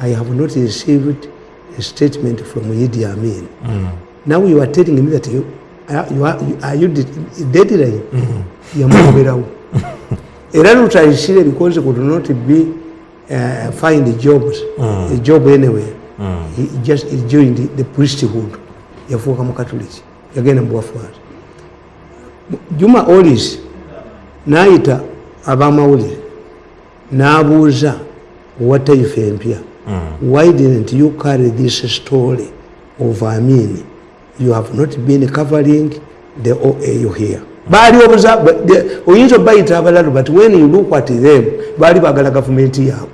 i have not received a statement from idi amin. Now you are telling me that you, are- you are, you, are you de- deadline? Yamugoberawo era lutayisire because could not be uh, find jobs a job anywhere. He just he joined the, the priesthood yafuuka mukatuliki yagenda mubwafaati juma olis nayita abamawulire n'abuuza owa taifa empya why didn't you carry this story of amin you have not been covering the oau here. Baali obuza but the- oyinza obayita abalalu but when you look at them baali bagala gavumenti yaabwe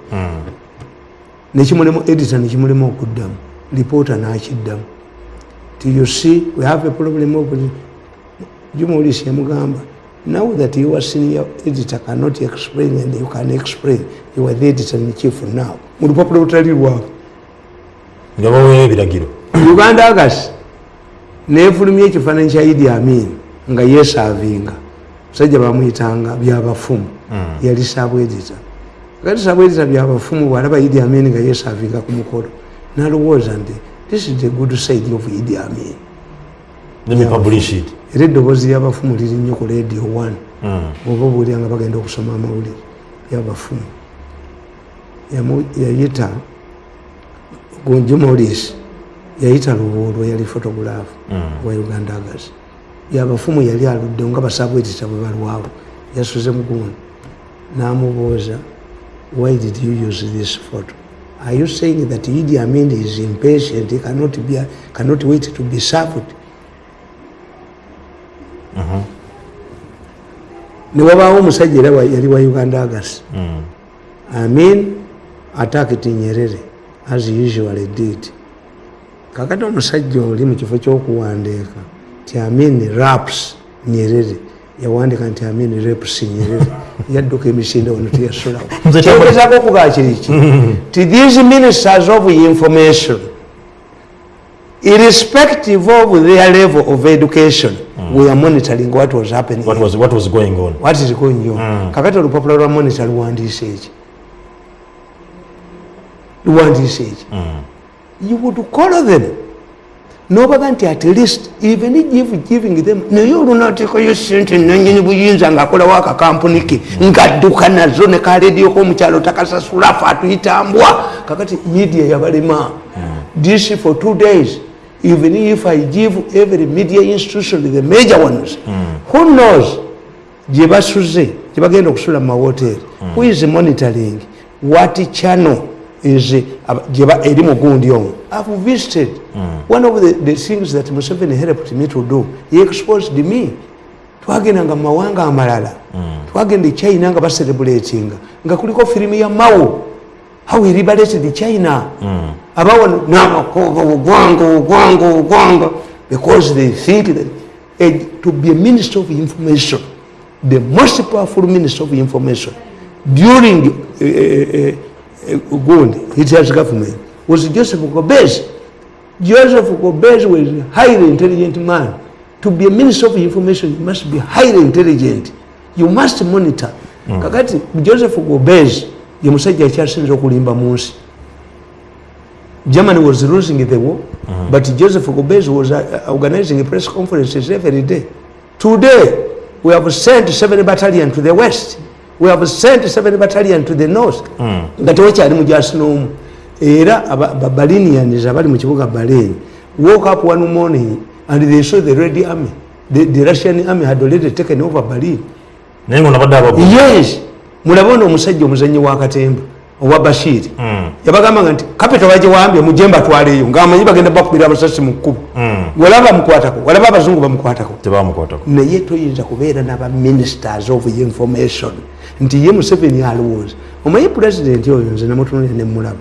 nekimulemu edita nekimulemu okuddamu lipoota nakiddamu. Ti you see we have a problem of juma olisi yamugamba now that you are senior editor cannot explain and you can explain you are the editor in chief now. Mu lupapula olutali lwabwe nga baweera ebiragiro uganda agasi nefulumya ekifaananyi kya idi amin nga yesavinga musajja bamwyitanga byabafumu. Yali sabwedita kati sabwedita byabafumu bwalaba idi amin nga yesavinga ku mukolo. Nalowooza nti this is the good side of idi amin. Let me publish it era eddoboozi lyabafumu liri nnyo ku radio one. Oba obuulira nga bagenda okusoma amawulire yabafumu. Yayita gonjumolis yayita lubuulwa yali photograph wa uganda agas yabafumu yali aludde nga basabwetita bwe balwawo yasuze mugundi namubuuza why did you use this photo? Are you saying that idi amin is impatient? He cannot, be, cannot wait to be served newabaawo omusajja era wa- yali wa uganda agas. Amin attacked nyerere as usual did kakati omusajja oli mu kifo ky'okuwandiika ti amin raps nyerere. Yawandika nti amin raps nyerere. Yadduka emisinde wano kyamba- kyogezako okugaa kiriki ti these ministers of information irrespective of their level of education we are monitoring what was happening. What was, what was going on. What is going on? Kakati olupapula lwa monita luwandiise eki luwandiise eki you would call them. Nobaga nti at least even give giving them naye olunateekayo sente nanyini buyinza ngaakolawo akakampuni ke ngadduka nazo ne kaledio komukyalo takasasula fe atuyitambwa. Kakati media yabalema. This for two days even if i give every media institution the major ones who knows? Gye basuze gye bagenda okusula mu mawoteri who is monitoring? What channel is aba- gye ba- eri mugundi omwo i've visited one of the, the things that museveni helped me to do. He exposed me. Twagendanga mu mawanga amalala. Twagenda e china nga bacerebulatinga nga kuliko firimu ya mao how we liberated china Mm. About now, ogwanga ogwanga ogwanga because they think that uh, to be a minister of information the most powerful minister of information during uh, uh, uh, Gundi, Hitler's government, was Joseph Gobez. Joseph Gobez was a highly intelligent man. To be a minister of information, you must be highly intelligent. You must monitor. Mm. Kakati Joseph Gobez ye musajja akyasinza okulimba mu nsi. Germany was losing the war, but Joseph Gobez was uh, organizing press conferences every day. Today, we have sent seven battalion to the west. We have sent seven battalion to the north. nga tewakyali mujasi n'omu era aba- ba- balinians abali mu kibuga balen woke up one morning and they saw the red army the, the russian army had already taken over berlin nga ababu yes mulabe ono omusajja omuzanyi wa katemba owa bashiri yabagambanga nti kapita bagiwambye mujemba atwaleeyo ngaamanyi bagenda bakubira amasasi mu kkubo. Walaba bamukwatako walaba abazungu bamukwatako. Naye toyinza kubeera naba ministers of information. Nti ye museveni alowooza. Omanyi pulezidenti oyo nze namutunulira nemulaba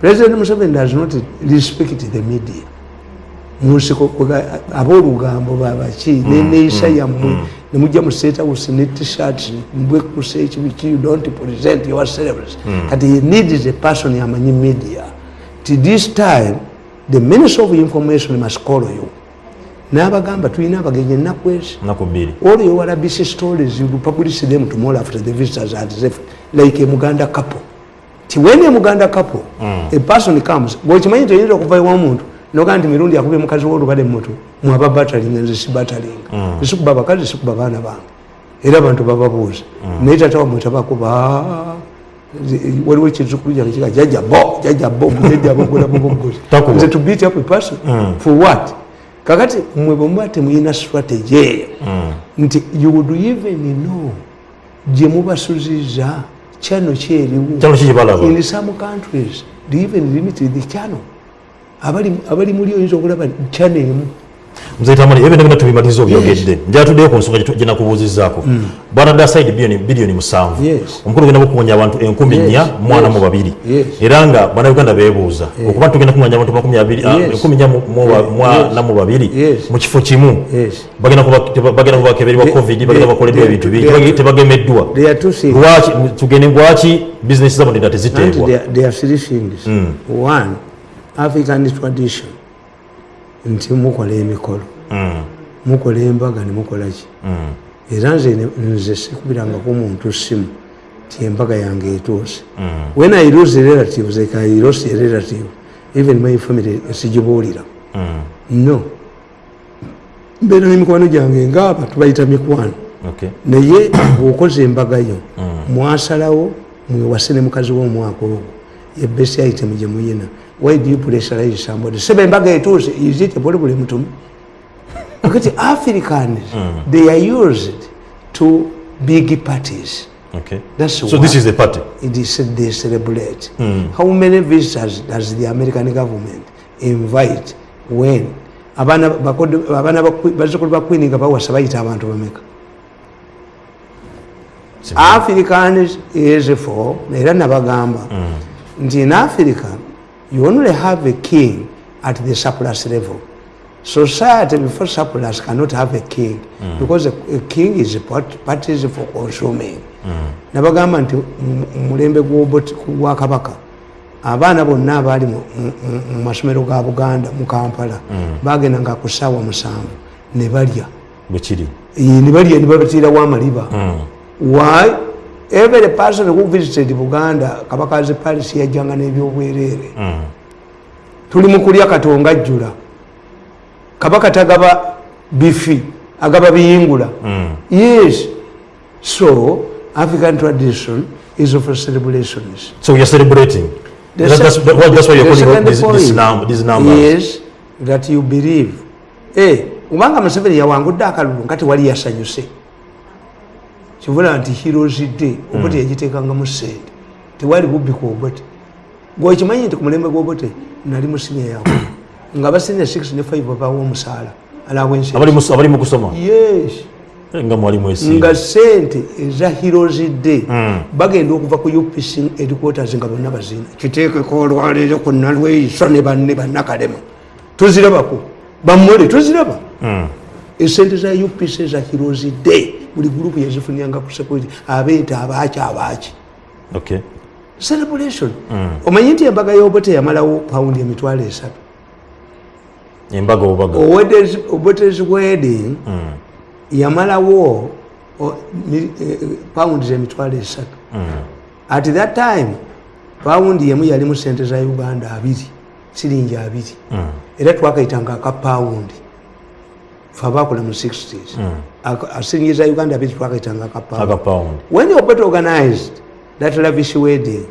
president museveni does not respect the media. Munsiko aboolugambo babaki neneeyisa yammwe nemujja mu state house ne tshirt mbwekusa ekibiki you don't present yourselves kati he needs a person yamanyi media. Ti this time the minister of information must call you n'abagamba tulina abagenyi ennaku ezi. All your RBC stories, you publish them tomorrow after the visitors are left, like a Muganda couple. ti when a muganda couple a person comes gwekimanyi nti oyinza okuva ewamuntu nogaa nti mirundi akubye mukazi wolubale mutu mwaba batalinga nze si batalinga esikuba abakazi esikuba abaana bange. Era abantu bababuuza naye tata wamwe tabakuba waliwo ekizukulu kyange kiga jaja bo jaja bo jaja bo golabobogozi Takuba. nze to beat up a person. For what? Kakati mwe bwemuba temuyina strategy eyo. Nti you would even know gye mubasuziza channel kyeriwo in some countries they even limit the channel abali abali muli oyinza okulaba channel emu muzaitamani ebyo nebina tubimaliriza obyogedde njatuddeyo ku nsonga gye nakubuuzizaako bwana dasaidi biliyoni musanvu. Yes. omukulu genda bukuŋanya abantu enkumi Yes, nnya mwana mu yes, babiri yes. era nga bannayuganda beebuuza okuba tugenda kuŋanya abantu makumi abiri ah, Yes. enkumi nnya mu- mu ba- Yes. mwana mu babiri Yes. mu kifo kimu Yes. bagenda kuba- teba- bagenda kubakebererwa They- covid they- bagenda bakoleddwa they- ebintu they bingi are- tebage- tebagemeddwa there are two things lwaki tugende lwaki bizinesi zabo ndenda and teziteebwa african tradition. Nti mukola emikolo. Mukola embaga nemukola ki? Era nze nze sikubirangako omuntu simu ti embaga yange etuuse when i lose relatives like i lost a relative even my family sigibuulira no. Mbeera n'emikwano gyange ngaaba tubayita mikwano. Naye bwokoze embaga yo mwasalawo mwewase ne mukazi w'omwaka ogwo. Yebesi item gye muyina why do you pressurize somebody? Seba embaga etuuse is it buli buli mutumu akati africans they are used to big parties. Okay. That's so this is the party? it is they celebrate. How many visitors does the american government invite when abaana bakodo- abaana ba Queen- bazzukulu ba queen nga bawasa bayita abantu bameka? Africans is for era nabagamba. Nti in africa you only have a king at the surplus level. Society before surplus cannot have a king because a, a king is part- parties for consuming. Nabagamba nti mu mulembe gwa kabaka abaana bonna abaali mu- masomero ga buganda mu kampala bagendanga ku ssaawa musanvu ne balya. Bwe kiri? Eh, ne balya ne babatirawo amaliba why every person who visited buganda kabakazi paris yajjanga n'ebyobwereere tuli mu kulya katonga ajjula. Kabaka tagaba bifi agaba biyingula. Yes. So african tradition is of celebrations so you're celebrating. The That- that's, that- that's why you're calling these, these, num, these numbers is that you believe. Eh, kubanga museveni yawangudde akalulu nga tewali yasanyuse kivula nti heroes day obote yagiteekangamu sente. Tewali bubbi ku obote gwekimanyi nti ku mulembe gw'obote nali mu sinia yawe nga basinia 6 ne 5 babawo omusaala mu- mu Eh, nga sente eza heroes day bagenda okuva ku upc headquarters nga bonna bazina. Kiteekeko olwaleero ku nalweiso ne banne bannakalema. Tuzirabako. Bammole tuziraba. Esente za upc eza day buli gurupu yazifunyanga ku security abeete abaaki abaaki. Okay. Celebration. Omanyi nti embaga y'obote yamalawo pawundi emitwalo esatu? Embaga obubaga obotes wedding yamalawo eh, pawundi emitwalo esatu. At that time pawundi yemu yalimu sente za uganda abiri siringi abiri. Era twakayitanga aka pawundi fe abakola mu 60s Aka- a siringi za uganda abiri twakayitanga aka pawundi agapawundi when the Obet organized that lavish wedding,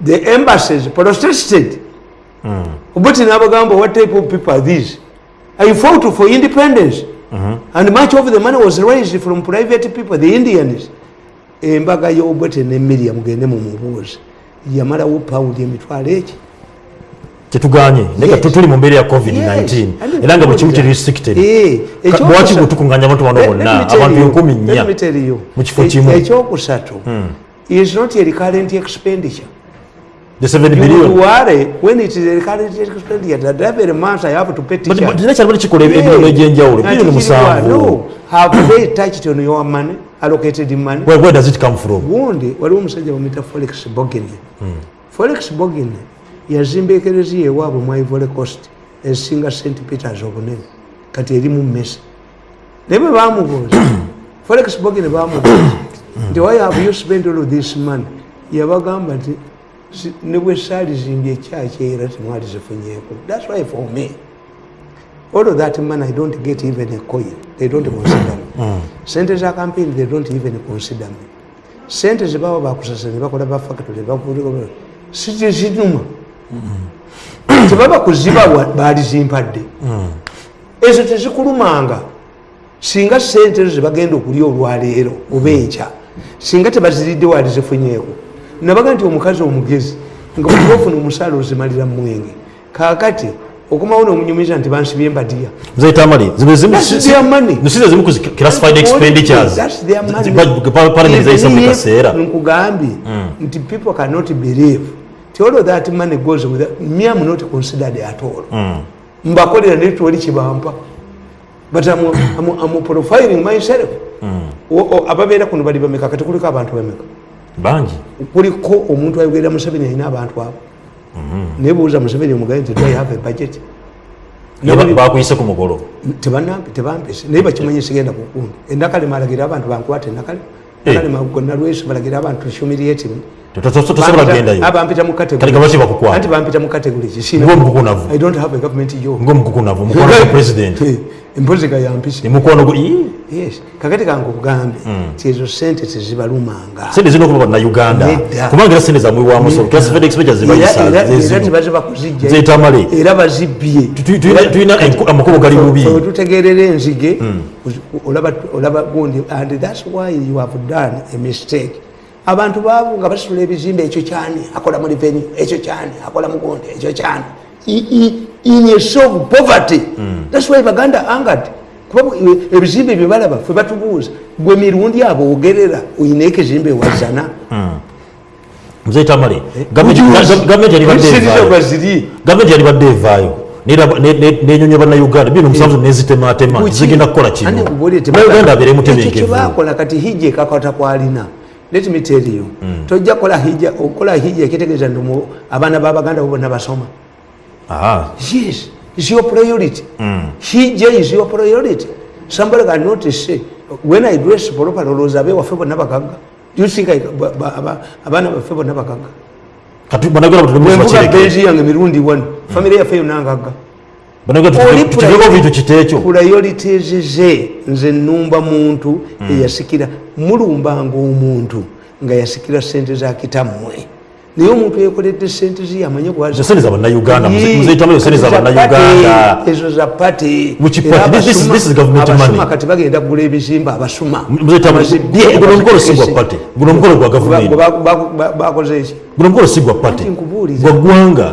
the embassies protested. Obet Nabagamba, what type of people are these? I fought for independence. And much of the money was raised from private people, the Indians. embaga y'obwete ne miriam mugende mumubuuze yamalawo pawundi emitwalo eki kyetuganye naye Yes. tuli mu mbeera ya Yes. covid-19 elanga era nga buli kimu kiri restricted. Eh, lwaki bwe tukunganya abantu bano bonna abantu you- enkumi nnya mu kifo e- kimu ekyokusatu is not a recurrent expenditure. The 7 You billion. worry when it is a recurrent expenditure that every month I have to pay teacher. but era kyalimu kikola ebirolo egyenjawulo bilioni musanvu. no, have they touched on your money, allocated money? Where, where does it come from? Gundi waliwo omusajja forex folex bogin Forex bogin yazimba ekereziya ewaabwe mu ivory coast esinga st peters obunene kati eri mu mesa naye bwe bamubuuza folex bogin bamubuuza nti why have you spent all this money? Yabagamba nti Si- ne bwe saalizimbye ekyaki era temwali zifunyeeko. Thats why for me all of that man i don't get even a coin. They don't consider me. Sente za campaign they don't even consider me. Sente zebaba bakusasa ne bakola bafactory sizinuma tebaba kuzibawa balizimpadde ezo tezikulumanga. Singa sente ezo zebagenda okulya olwaleero oba enkya singa tebaziridde wali zifunyeeko nabaga nti omukazi omugezi nga buli ofuna omusaala ozimalira mwenge kakati okumawo nomunyumiza nti bansibye embadiya nkugambye nti people cannot believe all that money goes with me am not considered at all. Mbakolera netwali kibampa. But I'm, I'm, I'm profiling myself. O- ababeera kuno bali bameka? Kati kuliko abantu bameka? Bangi. Kuliko omuntu ayogerera museveni alina abantu abo. Naye buuza museveni omugaye nti do have a budget? Bakuyise ku mukolo tebanampe tebampese naye bakimanyi sigenda kukundi enakalema alagira abantu bankwata enakalema Eh. nakalema gonna lwesi balagira abantu to- tosobola kugendayo abampita mu Kale gabaki bakukwata? anti bampita mu category ki Ng'omukukunavu. i don't have a government job. Ngaomukukunavu mukwano gwa president. Eh, empozi gayampise emukwano gwe Ii, yes. Kakati kange okugambe ti ezo sente tezibalumanga. Sente zirina okuba na uganda. Nedda. kubanga era sente so classified expenditures Era- bazibbye. Tu- tu- tulina- amakubo gali bubi Fe tutegerera enzige. Olaba olaba gundi and thats why you have done a mistake. Abantu baavu nga basitula ebizimbe ekyo kyani? Akola mu revenue ekyo kyani? Akola mugonde ekyo kyani? In a show of poverty thats why baganda angered kuba e- ebizimbe bye balaba fe batubuuza gwe mirundi abo ogerera oyina ekizimbe wazana mzee tamale gavumenti yalibadde evaayo. Baziri gavumenti yalibadde evaayo. N'eraba- ne- ne- nenyonyoba na uganda bino omusanvu nezitematema zigenda kukola kino uganda abeere mutebenkevu. kyebakola kati hijja ekakata kwalina. Let me tell you tojja kola hijja okola hijja ekitegeeza nti mu- abaana babaganda bo bonna basoma. Ah, yes is your priority. Hijja is your priority. Somebody cannot say when i dress properly olowooza abewaffe bonna bagagga Do you think abaana baffe bonna banagala bwenvuga benzi yange mirundi wano famire yaffe yonna ngagga priorities ze nze nnumba muntu eyasikira mulumbanga omuntu nga yasikira sente za kitammwe naye omuntu yekoledde sente ze yamanye Ezo sente za bannayuganda, muze- muzeetamu sente za bannayuganda. ezo za pati money. kati bagenda kugula ebizimba abasuma. Guno omukolo si gwa pate. Guno omukolo gwa gavumenti ba- ba- ba- bakoze eki guno omukolo si gwa nkubuuliza. gwa ggwanga.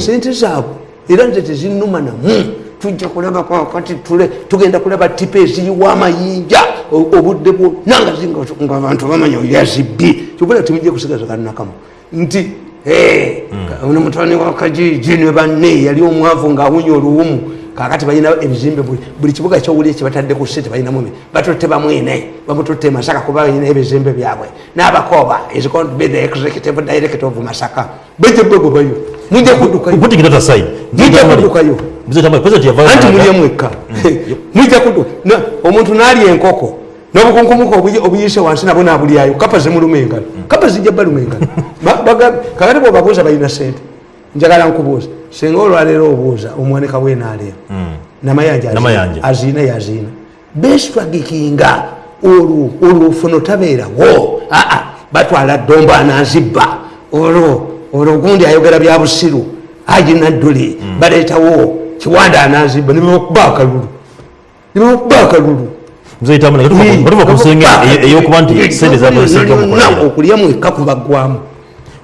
Sente zaabwe era nze tezinuma namu. Tujja kulaba kakati tule tugenda kulaba tipa eziyiwa amayinja obudde bwonna nga zinga- nga abantu bamanya yazibbi kyobola timujja kusigaza kanakamu nti "Eh, ono mutwani wa kajiji ne banne yali omwavu ngaawunya oluwumu. Kakati balina ebizimbe buli- kibuga kyowuli kyebatadde ku sente balinamu batutte bamwene bamututte masaka kuba balina ebizimbe byabwe. N'abakooba is going to be the executive director of masaka? Bejja begobayo mujja kuddukayo. Putting that aside mujja kuddukayo. anti mulye mwekka. Mujja kuddu na- omuntu n'alya enkoko n'obukunkumuka obuyi- obuyise wansi nabo nabulyayo. Kapa zimuluma engalo. Kapa zijja baluma engalo. Kakati bwebabuuza balina sente njagala nkubuuza singa olwaleero obuuza omwanika bwenaalya namayanja Namayanja. aziina yaziina beswagikinga olwo olwofuna otabeerawo aa batwala ddombo anazibba olwo olwo gundi ayogera bya busiru. Agina dduli baleetawo kiwanda anazibba nibakuba akalulu. Nibakuba akalulu mzee tamale batuva ku eyo- eyokuba nti sente zakwesiga mukolera okulya mwekka kubaggwamu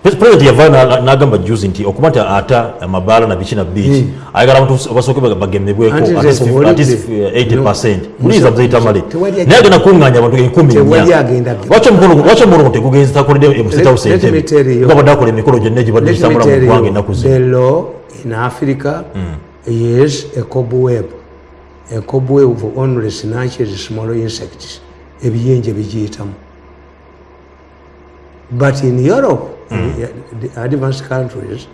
president yavaayo n'agamba juzi nti okuba nti ata amabaala na biki na biki ayagala abantu basooke bagemebweko Anti nze at least nkubuulidde. 80 percent. No. muliiza mzee tamale Tewali naye agenda kuŋŋaanya abantu enkumi lwaki omukolo tegugenzi takoledde Let- emusitawusa let me tell entebe you. nga badde akola emikolo gyonna egibadde gitambula mu ggwanga ennaku zino in Africa is a cobweb, a cobweb of only snatches, small insects. Ebiyenje bijiyitamu. But in Europe, in the advanced countries,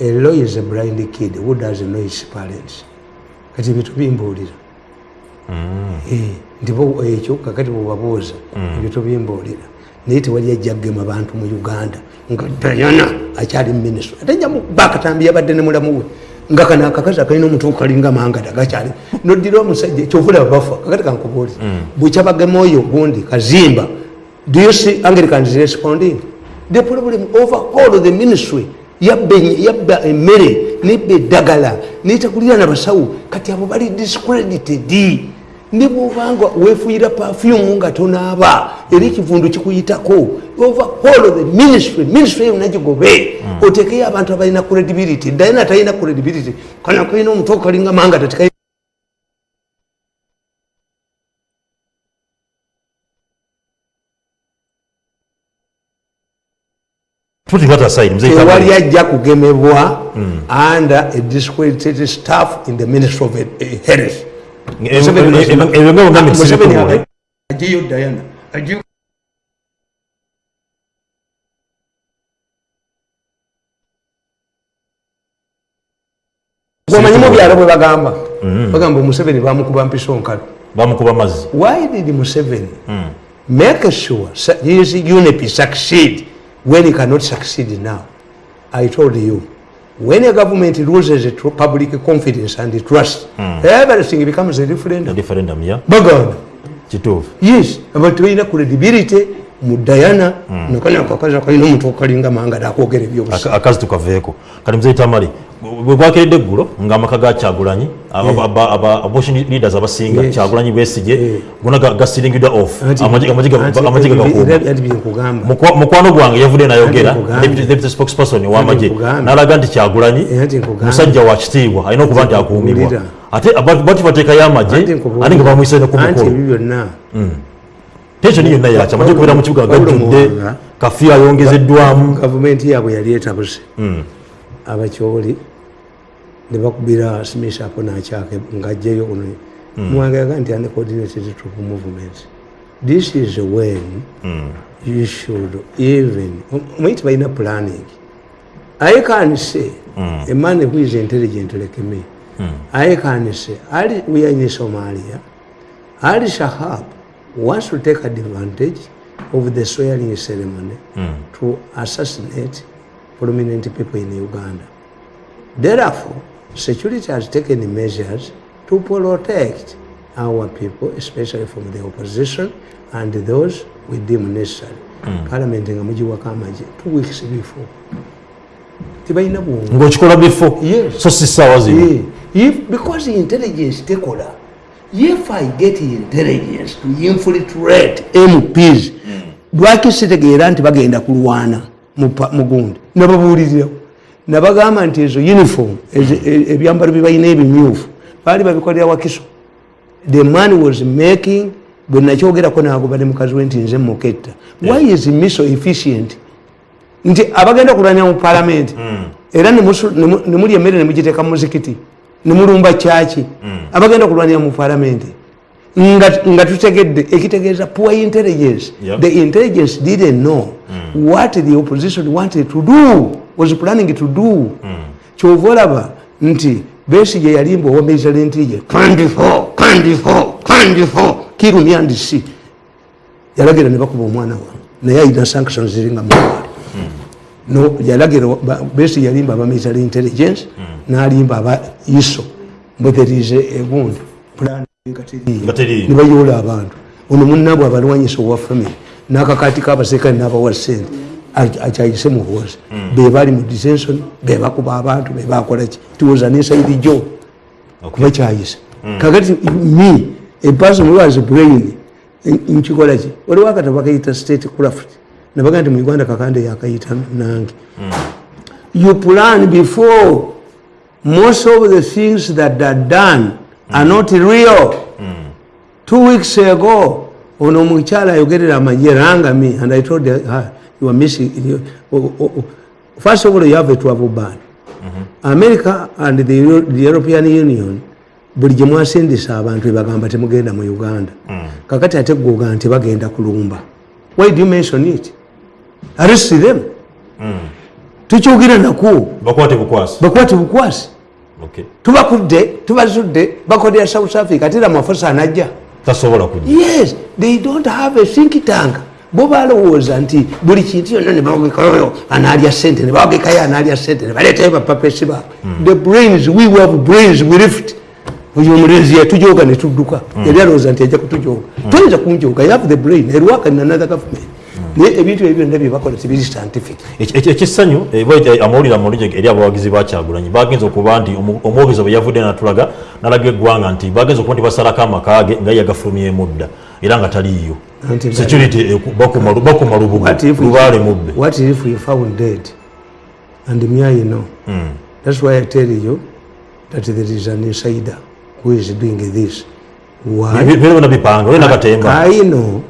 a law is a blind kid who doesn't know his parents. Kati bintu bimbuulira. Eh, nti bo ekyo kakati bwebabuuza ebyo tobimbuulira naye tewali ajja kgema bantu mu uganda nga dayana akyali muminisitule ate nja bakatambi yabadde ne mulamu we nga kano akakazi akalina omutu kalinga mangada gakyali noddira omusajja kyovulaba bafa kakati kankubuuli bwekyabagema oyo gundi kazimba do you see anglicans responding the problem overall the ministry yabba emmere nebba eddagala netakulira nabasawo kati abo bali discredited ne bwobanga wefuyira pafyumu nga tonaaba. Era ekivundu kikuyitako. Overall the ministry ministry yonna gigobe otekeyo abantu abalina credibility. Ddaye natalina credibility. Kana kalina omutu okalinga manga tateka tewali ajja kugemebwa under a discredited staff in the ministry of health ajeyo diana. Omanyimu byalo bwe bagamba. Bagamba omuseveni bamukuba mpiso nkalo bamukuba mazzi why did museveni make sure his unip succeed when he cannot succeed now? I told you when a government loses public confidence and trust everything becomes a referendum. Referendum ya baganda kituufu yes abantu balina credibility mu dayana nakanya akakazi akalina omuntu okalinga manga nakwogera ebyobusa akazi tukaveeko kati muzei tamale bwe bwakeredde eggulo ng'amaka ga kyagulanyi abortion leaders abasinga Yes. kyagulanyi besige Yeah. gona gasiringidwa off Anti- amagi ga- anti- amagi era- gagakuuma era byenkugamba Mukwa- mukwano gwange yavudde nayogera Anti nkugambye. deputy deputy spokesperson ow'amagye nkugambye. n'alaga nti kyagulanyi Anti nkugambye. musajja wa kitiibwa alina okuba nti akuumibwa Mpulira. ate aba- bati bateekayo amagye Anti nkugambye. ate nga bamuyise ne ku anti mukolo tensioni yonna yakya amagye okubeera mu kibuga gajjudde kafiyu ayongezeddwamu gavumenti yaabwe yali etabuse. Abakyoli ne bakubira simisaako nakyake ngajjayo ono. Muwanga yaga nti uncoordinated troop movement. This is when you should even omanyi tibalina planning. I can say a man who is intelligent like me i can say ali we are in somalia. Ali shahab wants to take advantage of the swearing ceremony hmm. to assassinate prominent people in uganda. Therefore security has taken measures to protect our people especially from the opposition and those we deem necessary. Hmm. Parliament nga mugiwako amagye two weeks before. Tibalina bwongo bifo Yes. so si ssaawa zino? Yeah. If, because the intelligence tekola if i get intelligence to infiltrate mps lwaki sitegeera nti bagenda kulwana mu pa- mu gundi? Nababuulirirawo nabagamba nti ezo uniform e- ebyambalo byebalina ebimyufu baali babikolera wakiso. The man was making bwe nakyogerako nagoba ne mukazi we nti nze muketta. Why is me so efficient? Nti abagenda kulwanira mu palamenti era nemusu- nemu- nemulya emmere nemugiteeka mu muzikiti nemulumba kyaki abagenda kulwanira mu palamenti nga tutegedde ekitegeeza poor intelligence. Yep. the intelligence didn't know mm. what the opposition wanted to do was planning to do. Kyova olaba nti besige yalimba owomeizala intelligence kandifo kandifo kandifo kirumyandisi yalagira ne bakuba omwana wa naye ayina sanctions ziringa muwali no yalagira besi yalimba aba military intelligence nalimba aba iso mbwetherize egundi teriiyo. nebayoola abantu. Ono munabwe abalwanyisa owa family nakakati kabasekale nabawa sente akyayise muhoozi bebali mu detention bebakuba abantu bebakolaki tiwoza nesaidi jo kuba kyayisa kakati me who has brain nkikolaki waliwo akatabo bakayita state craft nabaga nti mu uganda kakande yakayita nange. You plan before most of the things that are done are not real. Two weeks ago ono omukyala ayogerera amagye rangami and i told her you are missing you, oh, oh, oh. first of all you have a travel ban. America and the, Euro- the european union buli gye mwasindisa abantu ebagamba temugenda mu uganda. Kakati ate gwoga nti bagenda kulumba. Why do you mention it arrest them. Tukyogera nakwo bakwate bukwasi. Tubakudde tubazudde bakodera south africa ate ramafosa anajja. Tasobola kujja. Yes they don't have a think tank. Bo balowooza nti buli kintu yonna nebawagekayo analya sente nebawagekayo analya sente nebaleetayo bapapesi baabwe the brains we have brains we lift. Oyo omulenzi yatujoga netudduka yali alowooza nti ajja kutujoga toyinza kunjoga you have the brain. Erwaka in another government naye ebintu ebyo byonna byebakola tibiri scientific ekissanyu amawulire amulungi eri abawagizi bakyagulanyi bagenza okuba nti omwogezi bwe yavudde natulaga nalaga eggwanga nti bagenza okuba nti basalako amakage nga yagafulumyemu dda era nga taliiyo security bakuma lubugo we- lubaale mubbe What if we found dead? And me, I know. Hmm. That's why I tell you that there is an insider who is doing this. Why? bipanga olina katemba I know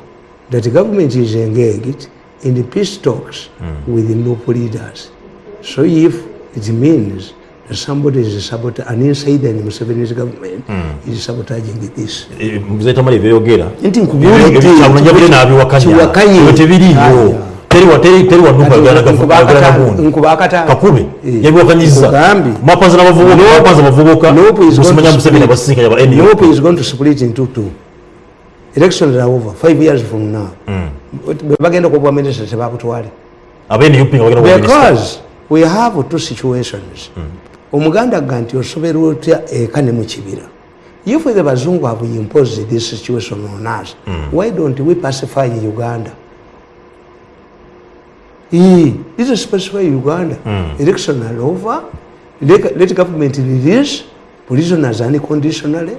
that the government is engaged in the peace talks Hmm. with the NUP leaders. So if it means that somebody is sabotaging, an insider in Museveni's government Hmm. is sabotaging this. muzetamali ebyeyogera Nti nkubulidde, kyamulanya buli nabiwakanya kiwakanye. tebiriiyo Aya. teri wa- teri- teri wanuka yogera nagundi nkuba akatano kakube Eh. yabiwakanyiza Nkugambye. mwapanza nabavubuka mwapanza abavubuka Nope is going to museveni split. abasinkanya ba Nope NUP is going to split into two. Elections are over five years from now. Bwe bagenda okuwa minisita tebakutwale. Because we have two situations. Omuganda ga nti osobera otya eka ne mu kibira. If the bazungu have imposed this situation on us, why don't we pacify Uganda? This is specify Uganda. Election are over. Let, let government release prisoners unconditionally.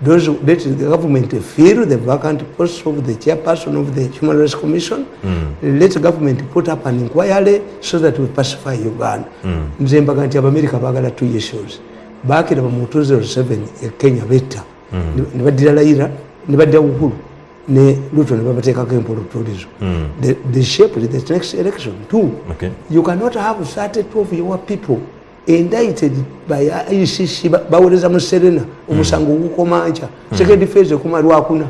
Those let the government fill the vacant posts of the chairperson of the Human Rights Commission. Let the government put up an inquiry so that we pacify Uganda. Nze mbaga nti abamerika baagala two issues. Baakira mu 2007 e Kenya betta. Ne baddira Raila ne badda Uhuru ne Ruto ne babateekako empolotulizo. They, they shaped the next election too. Okay. You cannot have 32 of your people indicted by ICC ba- bawoleza mu Serena omusango gukomanca second phase ekoma lwakuna.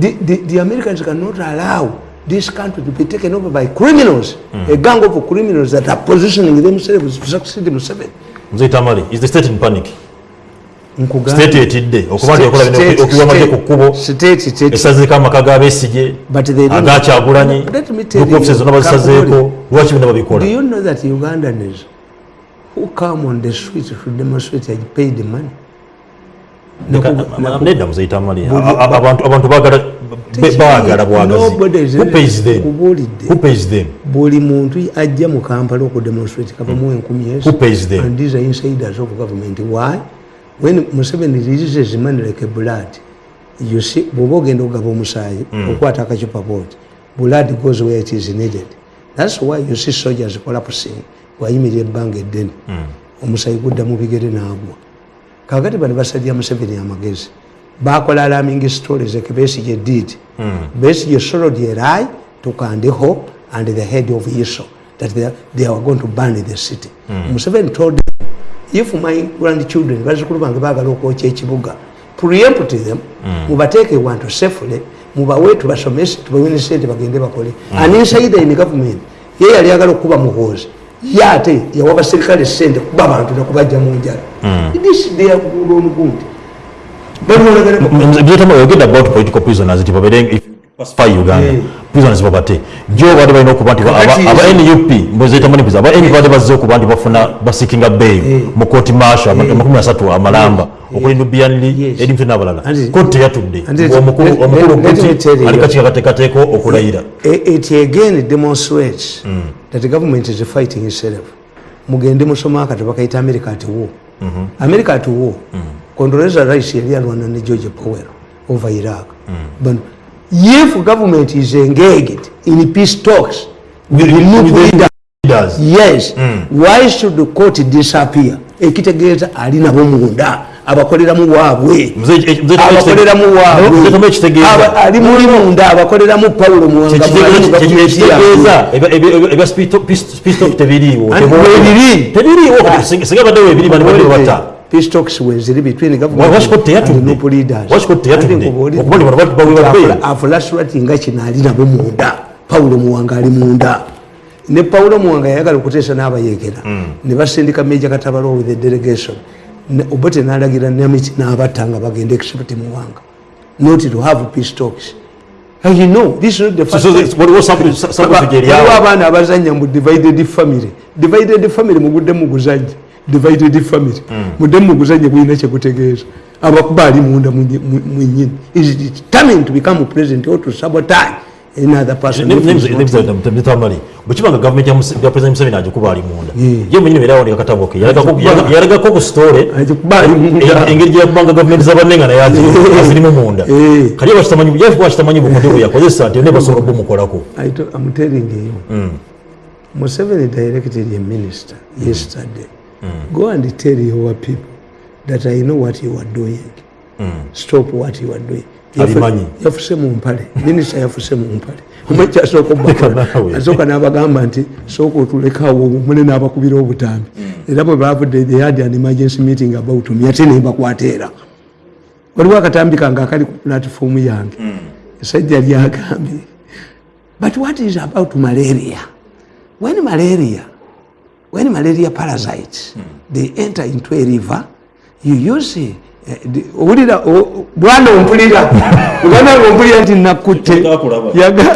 The, the, the Americans cannot allow this country to be taken over by criminals. A gang of criminals that are positioning themselves to succeed Museveni muzetamali is the state in panic? State etidde okuba nti ekola bino amagye ku kkubo. esazeeko amaka don't- agakyagulanyi lookofisi zonna bazisazeeko lwaki Do babikola you know that Ugandans who come on the street to demonstrate had paid the money? Nedda muzetamali Buli- abantu bagala bwagazi buli muntu ajja mu kampala okudemonstrate kavamu enkumi pays them? and these are insiders of government. Why? When museveni releases money like a blood you see bwoba ogenda okugaba omusaayi okwata akacupa boti blood goes where it is needed. Thats why you see soldiers collapsing wayimirira ebbanga eddene. Omusaayi gudda mu bigere n'agwa kakati bano basalira museveni amagezi. Bakola alarming stories like besige did besige sorrowed a lie to kandiho and the head of iso that they, they were going to burn the city. Museveni told them if my grandchildren bazukulu bange bagala okwokya ekibuga preempt them mubateeke wantu safely mubawe tubasomese tubawene sente bagende bakole. An insider in government ye yali agala okuba muhoozi ye ate yawa baserikale sente kuba abantu nakubajja mu njala. This they pacify uganda. Yeah. prisoners babate jo baali balina okuba nti aba nup mbezetamani prisoner aba nup baali bazze okuba nti bafuna basikinga bail. Mu kooti marshal amakumi asatu amalamba okuli nubianli Yes. edi mutwe n'abalala kooti teyatudde. Anti- omukulu omukulu kuti tell you. ali kakiika kateekateeka okulayira it again demonstrates that the government is fighting itself. Mugende musoma akatoba kaita america at war. America at war. Condoleezza rice yali alwana ne george powell over iraq. But if government is engaged in peace talks with the new leader Leaders. yes why should the court disappear ekitegeeza ali nabo munda abakoleramu waabwe eh, abakoleramu waabwe ali muli munda abakoleramu pawulo muwanga ekitegeeza ebya- ebya- ebya- ebya speedstock tebiriiwo Anti Tebiriiwo. weebiri. tebiriiwo kati singa baddewo ebiri bani badde bata peacetalks weziri between Wa- government washiko teyatudde. and noble leaders. Washiko teyatudde. Andi nkubulidde. Okuba nti bano bati baweebwa Nti bail. afula- afulasulat nga kino ali nabo munda pawulo muwanga ali munda ne pawulo muwanga yayagala okuteesa n'abayekera ne basindika meja katabalo with the delegation Ne- obote n'alagira namiki n'abatta nga bagenda except muwanga not to have peace talks you know this is not the So- first so time. this- waliwo sample- sa- sample Aba- figure waliwo yawo. abaana abazanya mu divided family divided family mugudde muguzanye divided family. Mudde muguzanye gulina kyekutegeeza. Abakuba ali munda mwenyini is determined to become president or to sabotage bwekibanga gavumenti ya president museveni agikuba ali munda. Katabo ke. Yalagako- engeri gyeyakubanga gavumenti naye azirimu munda. Kali bakitamanyi nti ne basobola Museveni directed a minister yesterday. Go and tell your people that I know what you are doing. Stop what you are doing. Yafuse mu mpale. Minisita yafuse mu mpale. Omwekyo asooka Leka naawe. asooka n'abagamba nti sooka otulekawo mune n'abakubira obutambi era bwe bavudde they had an emergency meeting about me ate nebakwata era waliwo akatambi kange akali ku platifomu yange. Esajja lyagambye but what is about malaria? When malaria when malaria parasites they enter into a river you use eh, owulira o- bwana ompulira. Bwana ompulira nti nakutte.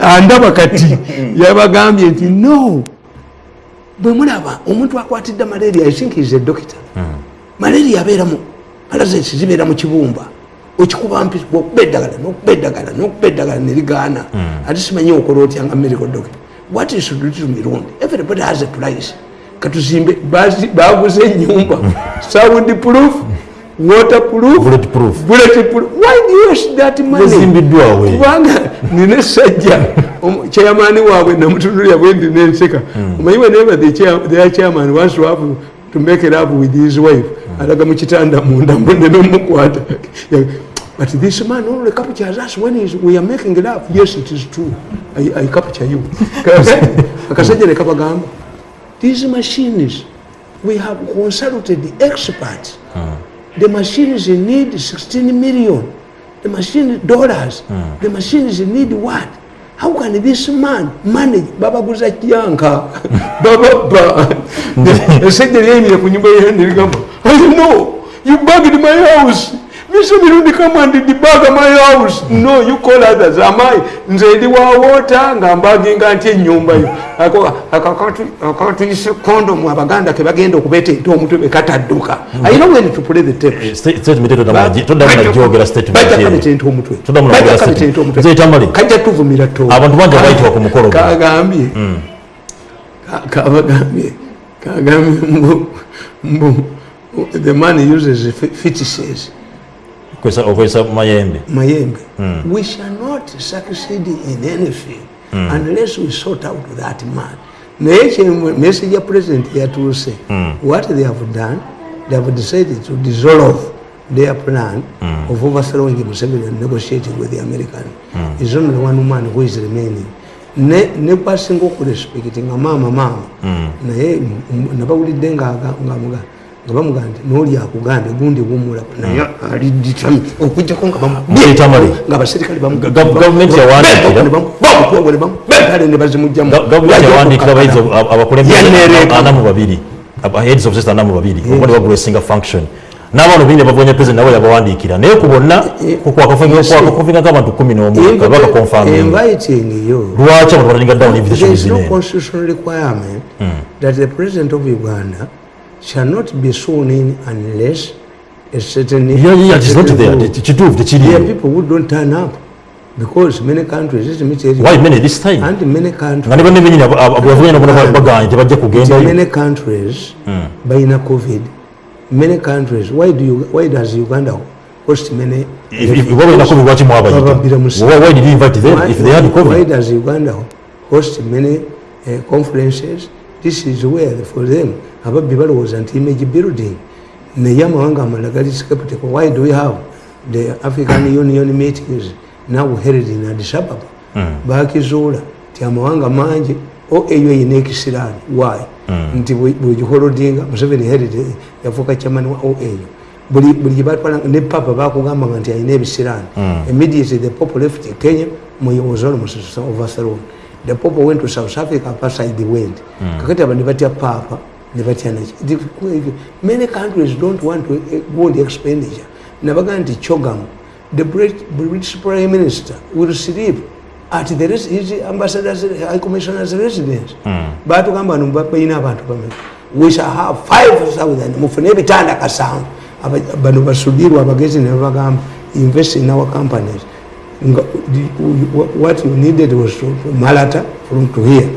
Andaba kati. Yabagambye nti no. Bwe mulaba omuntu akwatidde malaria i think is a doctor. Malaria abeeramu parasites zibeera mu kibumba. Okikuba mpi okuba eddagala nokuba eddagala nokuba eddagala nerigaana ate simanyi okola otya nga medical doctor. What is to do to mirundi everybody has a price katuzimbe baguze enyumba sound proof water proof Bullet proof. bullet proof. Why do you use that money? Yazimbiddwawe. kubanga nina essajja chairmani waabwe namutunulira bwe ndi nenseka. Omanyi whenever the chair- their chairman wants to have to make it up with his wife. Alaga mu kitanda munda mbone nomukwata. But this man only captures us when he's, we are making love. Yes it is true. I, I capture you. Akasajja ne kabagamba these machines we have consulted the experts. The machines need 16 million. The machine dollars. The machines need what? How can this man manage? Babaguza kyanka bababa esajja lyeyimire ku nyumba yendirigamba i know. You bugged my house Mr. Mirundi come and debug my house. No, you call others. Am I? Nze ndi wa water nga mbaginga nti ennyumba yo. Ako akakatu akatuyise condom abaganda ke bagenda okubeeta ente omutwe bekatadduka. I know when to play the tape. statement eyo toddamu- toddamu nagyogera statement Bajja eyo. kabeta ente omutwe. Toddamu Bajja nagyogera kabeta ente statement. omutwe. Nze Tamale. Kajja tuvumira to. Abantu bangi abayitibwa ku mukolo guno. Kagambye. Ka- Kabagambye. Kagambye mbu mbu the man uses fe- fetishes. Okozesa- okozesa mayembe. Mayembe. We shall not succeed in anything unless we sort out that man. Naye message ya president yatuuse what they have done they have decided to dissolve their plan of overthrowing Museveni and negotiating with the American. Is only one man who is remaining. Ne ne kwasinga okurespecti nga maama maama naye nabawulidde nga nga bamugamba nti nooli akugambye gundi wumula naye aliditam okujjako nga abaserikale bamugale ne bazimugjamubasinga function. N'abantu bingi abavunye president nawe yabawandiikira. Naye ku bonna kukofinga nk'abantu kumi n'omubakonfaminglwaki abantu balaninga down invitations in constitutional requirement hmm. that the president of uganda shall not be sworn in unless a certain. Yeah, yeah, it's not there There are people who don't turn up because many countries, me why many this time and many countries, ne banne benyini abavuganya nabo baganye tebajja kugendayo many countries, by na COVID, many countries. Why do you? Why does Uganda host many? balinako lwaki mwabayita Bababbira mu Why- why did you invite them Why, if they had covid Why does Uganda host many uh, conferences? This is where for them ababbi balowooza nti image building naye amawanga amalala gali skeptical. Why do we have the African Union meetings now held in Addis Ababa? Bakizuula ti amawanga mangi OAU eyina ekisiraani. Why? nti bwe- bwegiholodinga Museveni held yafuuka chairman wa OAU buli buli batwala ne papa bakugambanga nti alina ebisiraani immediately the pope left kenya moyo was almost overthrown the pope went to south africa apartheid went kakati aba ne batya papa ne batya naki many countries don't want to eh, go on the expenditure. Nabaga nti chogam the Brit- british prime minister will sleep at the res- his ambassadors high commissioners residence. Batugamba no baina abantu bameka we shall have 5000 mufune ebitanda kasanvu bano basudirwa abagezi ne babagamba invest in our companies what you needed was to to malata from to here.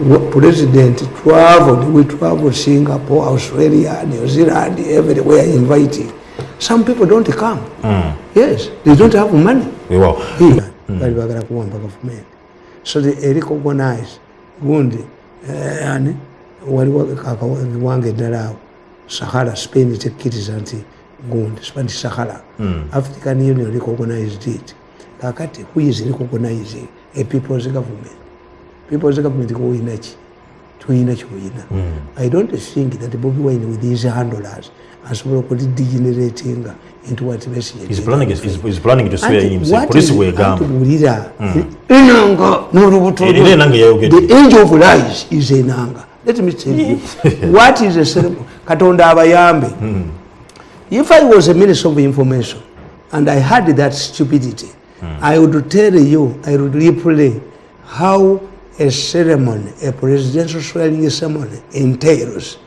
Wa- president traveled we traveled singapore australia new zealand everywhere inviting some people don't come. Yes they don't have money. Here bali bagala kuwamba gavumenti so they recognize gundi eh, ani waliwo akawange eddala awo sahara spain tekkiriza nti gundi nti sahara. African union recognized it kakati who is recognizing a people's government people's government koyinaki tuyina kyuyina i don't think that bobi wine with his handlers asobola okulidegeneratinga into what bulira enanga n'olubuto Era lwe. enanga yayogedde. the angel of lies is enanga let me tell you what is a ceremony? Katonda abayambe. If i was a minister of information and i had that stupidity i would tell you i would replay how a ceremony a presidential swearing ceremony entails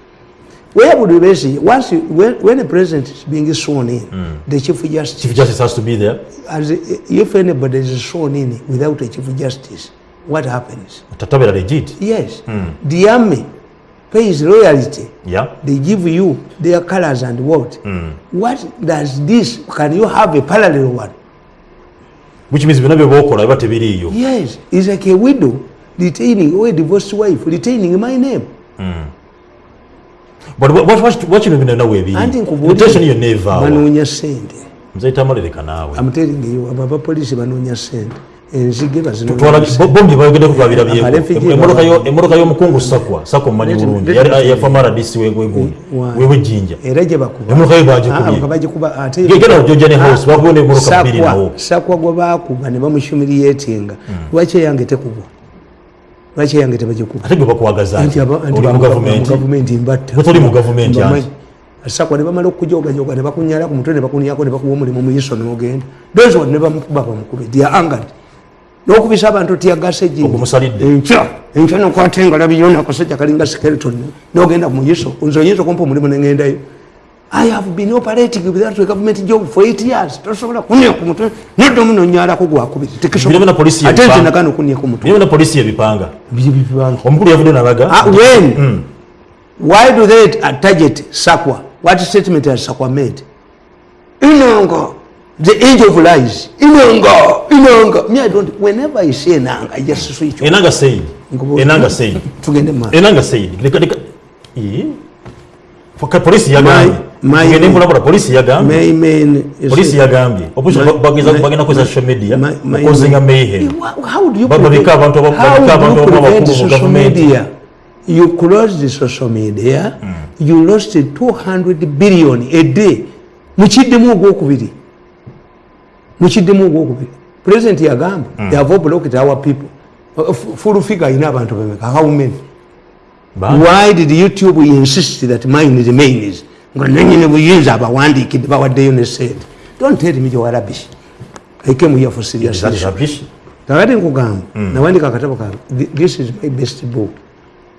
where would you basically once you, when, when a president is being sworn in the chief justice Chief Justice has to be there. as if anybody is sworn in without a chief justice, what happens? Tatabera legit. Yes, the army pays loyalty. Yeah. They give you their colors and what? What does this? Can you have a parallel one? Which means byonna bye bookola biba tebiriiyo. Yes, it's like a widow retaining or a divorced wife retaining my name. But what- what- what- kino bino nawe ebiri? Anti Invitation yonna evaawa. banoonya sente. Nzayita amalireka naawe. I'm telling you, abo abapoliisi banoonya sente. Enzige Twala- bazinoonya sente. bo- bombi bayogeddeko twabirabyeko. Abalefugee Emmotoka yo- baba- emmotoka y'omukungu sakwa sakwa mumanyi Let- bulungi. Yafa maradisi wewejjinja Emmotoka ye Ah, bagikubye. bagikuba. Ate Genda ku Georgian House, bakuba n'emmotoka bbiri nawo. sakwa gwe bakuba ne bamushumiriyetinga lwaki eyange tekubwa? Lwaki eyange tebagikuba? Ate gwe bakwagaza Anti aba- anti oli mu bamu- gavumenti mu gavumenti mbatta sakwa ne bamala okujogajoga ne bakunyala ku mutwe ne bakunyako ne bakuwa omulimu mu iso n'ogenda those one ne bamukuba bamukube dia angad n'okubisa abantu Ogumusalidde. enkya enkya nokwata engala biyona akasajja kalinga skeleton n'ogenda mu iso nze oyinza okumpa omulimu neŋŋendayo I have been operating with that government job for eight years. Tosobola kunia ku mutwe nedda omu nonyalako gwakubiri Birebe na polisi ate yebipanga. nze nagana okunia ku mutwe niyo na polisi ebipanga biri bibanga omukulu yavudde nalaga Ah, when? Why do they target Sakwa? What statement has Sakwa made? Inanga, the age of lies. Inanga, Inanga. Me, I don't. Whenever I say Inanga, I just switch. enanga said enanga said Tugende ma. enanga said leka leka Ii. Foka polisi yagambye tugende mbulabula polisi yagambye My main police polisi yagambye bageza my- bagenda kozesa social media okuzinga mayhem How- do you Babika abantu aba- how abantu abakulu mu social government? media? You closed the social media. You lost 200 billion a day. Mukiddemu ogwokubiri. Mukiddemu ogwokubiri. President yagamba they have blocked our people. Uh, f- Full figure ayina abantu bemeka. How many? Why did YouTube insist that mine remains? Nga nanyini buyinza abawandiikidde bawaddeyo ne sente. Don't tell me you're rubbish. I came here for serious kakati nkugamba nawandika akatabo kange Th- this is my best book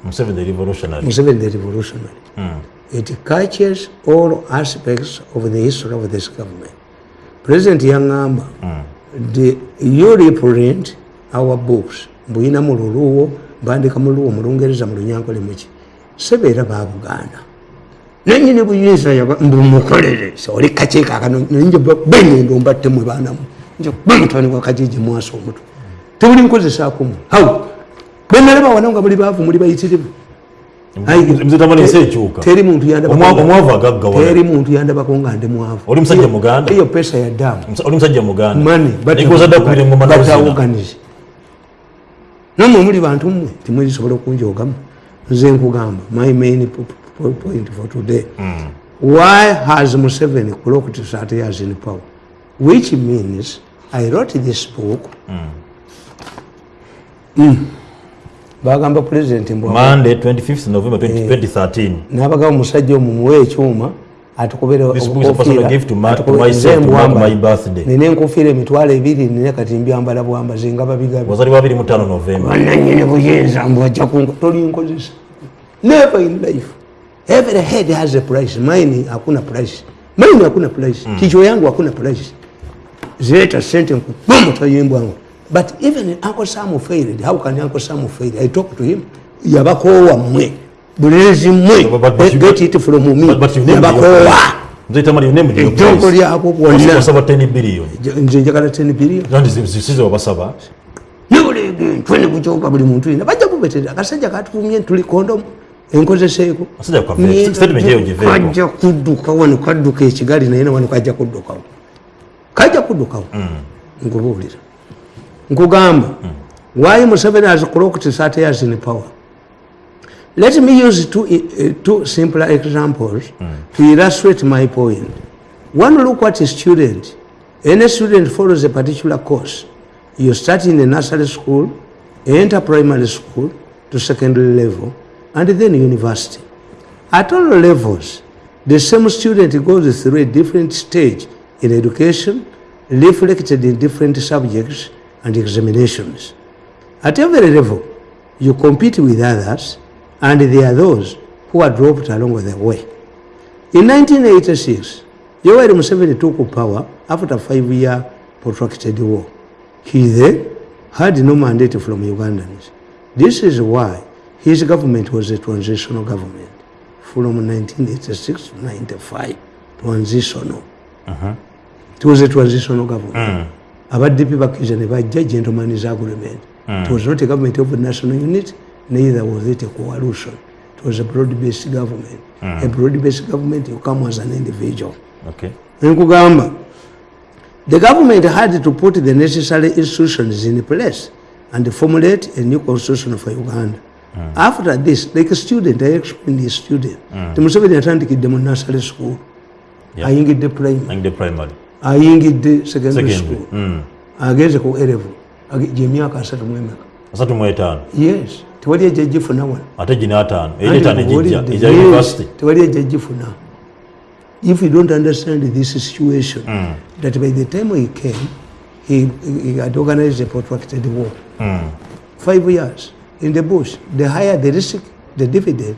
Museveni the revolutionary museveni the revolutionary it catches all aspects of the history of this government president yaŋŋamba the you reprint our books mbuyina mu luluwo mbandika mu luwo mu lungereza mu lunyankole muki sebeera ba buganda. Nanyini buyinza mbumukolere oli kakiiko akano nje bengendo mbattemu baanamu. Nje bamutwani wa kajiji mwasa omutwe tebuli nkozesaako haw benalaba wana nga buli baavu muli bayitirivu teri muntu Omwa- omwavu agaggawala. teri muntu yandabako nga ndi mwavu Oli musajja Muganda? eyo pesa ya damu oli musajja muganda? Nazina batawoganize namwe muli bantu mmwe timwerisobola okunjogamu. Nze nkugamba my main po- po- point for today. Why has museveni clocked 30 years in power? Which means i wrote this book Mm. Bagamba president mbwa monday 25th november 20- 2013 nabagaba omusajja omu muwe ekyuma atukubira This book is a personal gift to ma- to myself to mark my birthday. nina enkofiira emitwalo ebiri nina kati mbyambala bwambazi nga babigabi. Wazaliwa 25 novemba bananyini buyinza mbwajja kunga tolinkozesa never in life. Every head has a price. Mine hakuna price. Mine hakuna price. Kichwa yangu hakuna price. Zileta sente nkubamutayimbwangu but even uncle sam failed. How can uncle sam fail? I talk to him. Yabakoowa mmwe bulezi mmwe you- get it from me. But- you named your yabakoowa price. Nze tamani you named your ejjongo price. lyako bwonna Wasaba 10 billion. Nze njagala 10 billion. Kandi zi- zisize wabasaba nibulege twene kukyuka buli muntu yina bajja kubetera. Akasajja katufumye tuli kondomu. Enkozeseeko Asajja kwave, statement eyo giveeko. kajja kudduka wano kadduka ekigali naye na wano kajja kuddukawo kajja kuddukawo nkubuulira nkugamba why museveni has clocked 30 years in power? Let me use two, uh, two simpler examples to illustrate my point. point. One look at a student. Any student follows a particular course. You start in a nursery school enter primary school to secondary level and then university. At all levels the same student goes through a different stage in education reflected in different subjects and examinations at every level, you compete with others, and there are those who are dropped along the way. In 1986, Yoweri Museveni took power after a five-year protracted war. He then had no mandate from Ugandans. This is why his government was a transitional government from 1986 to 95. Transitional. Uh-huh. It was a transitional government. Mm. Abaddipi bakkiriza ne bajja gentleman's agreement hmm. it was not a government of national unit neither was it a coalition. It was a broad-based government. Hmm. A broad-based government you come as an individual. Okay. Nkugamba the government had to put the necessary institutions in place and formulate a new constitution for uganda. Hmm. After this like a student i explained a student. Temuseveni atandikidde mu nursery school. Ayingidde the primary ayingidde secondary school. mm. agenze ku erevu gyemyaka asatu mwemeka asatu mu etaano. Yes tewali ejjajjifuna wano. Ate gina ataano Anti era etaano ejijja tubuulidde, eja yes, university. tewali ejjajjifuna if you don't understand this situation Mm. that by the time he came he, he had organized a protracted war. Mm. five years in the bush the higher the risk the dividend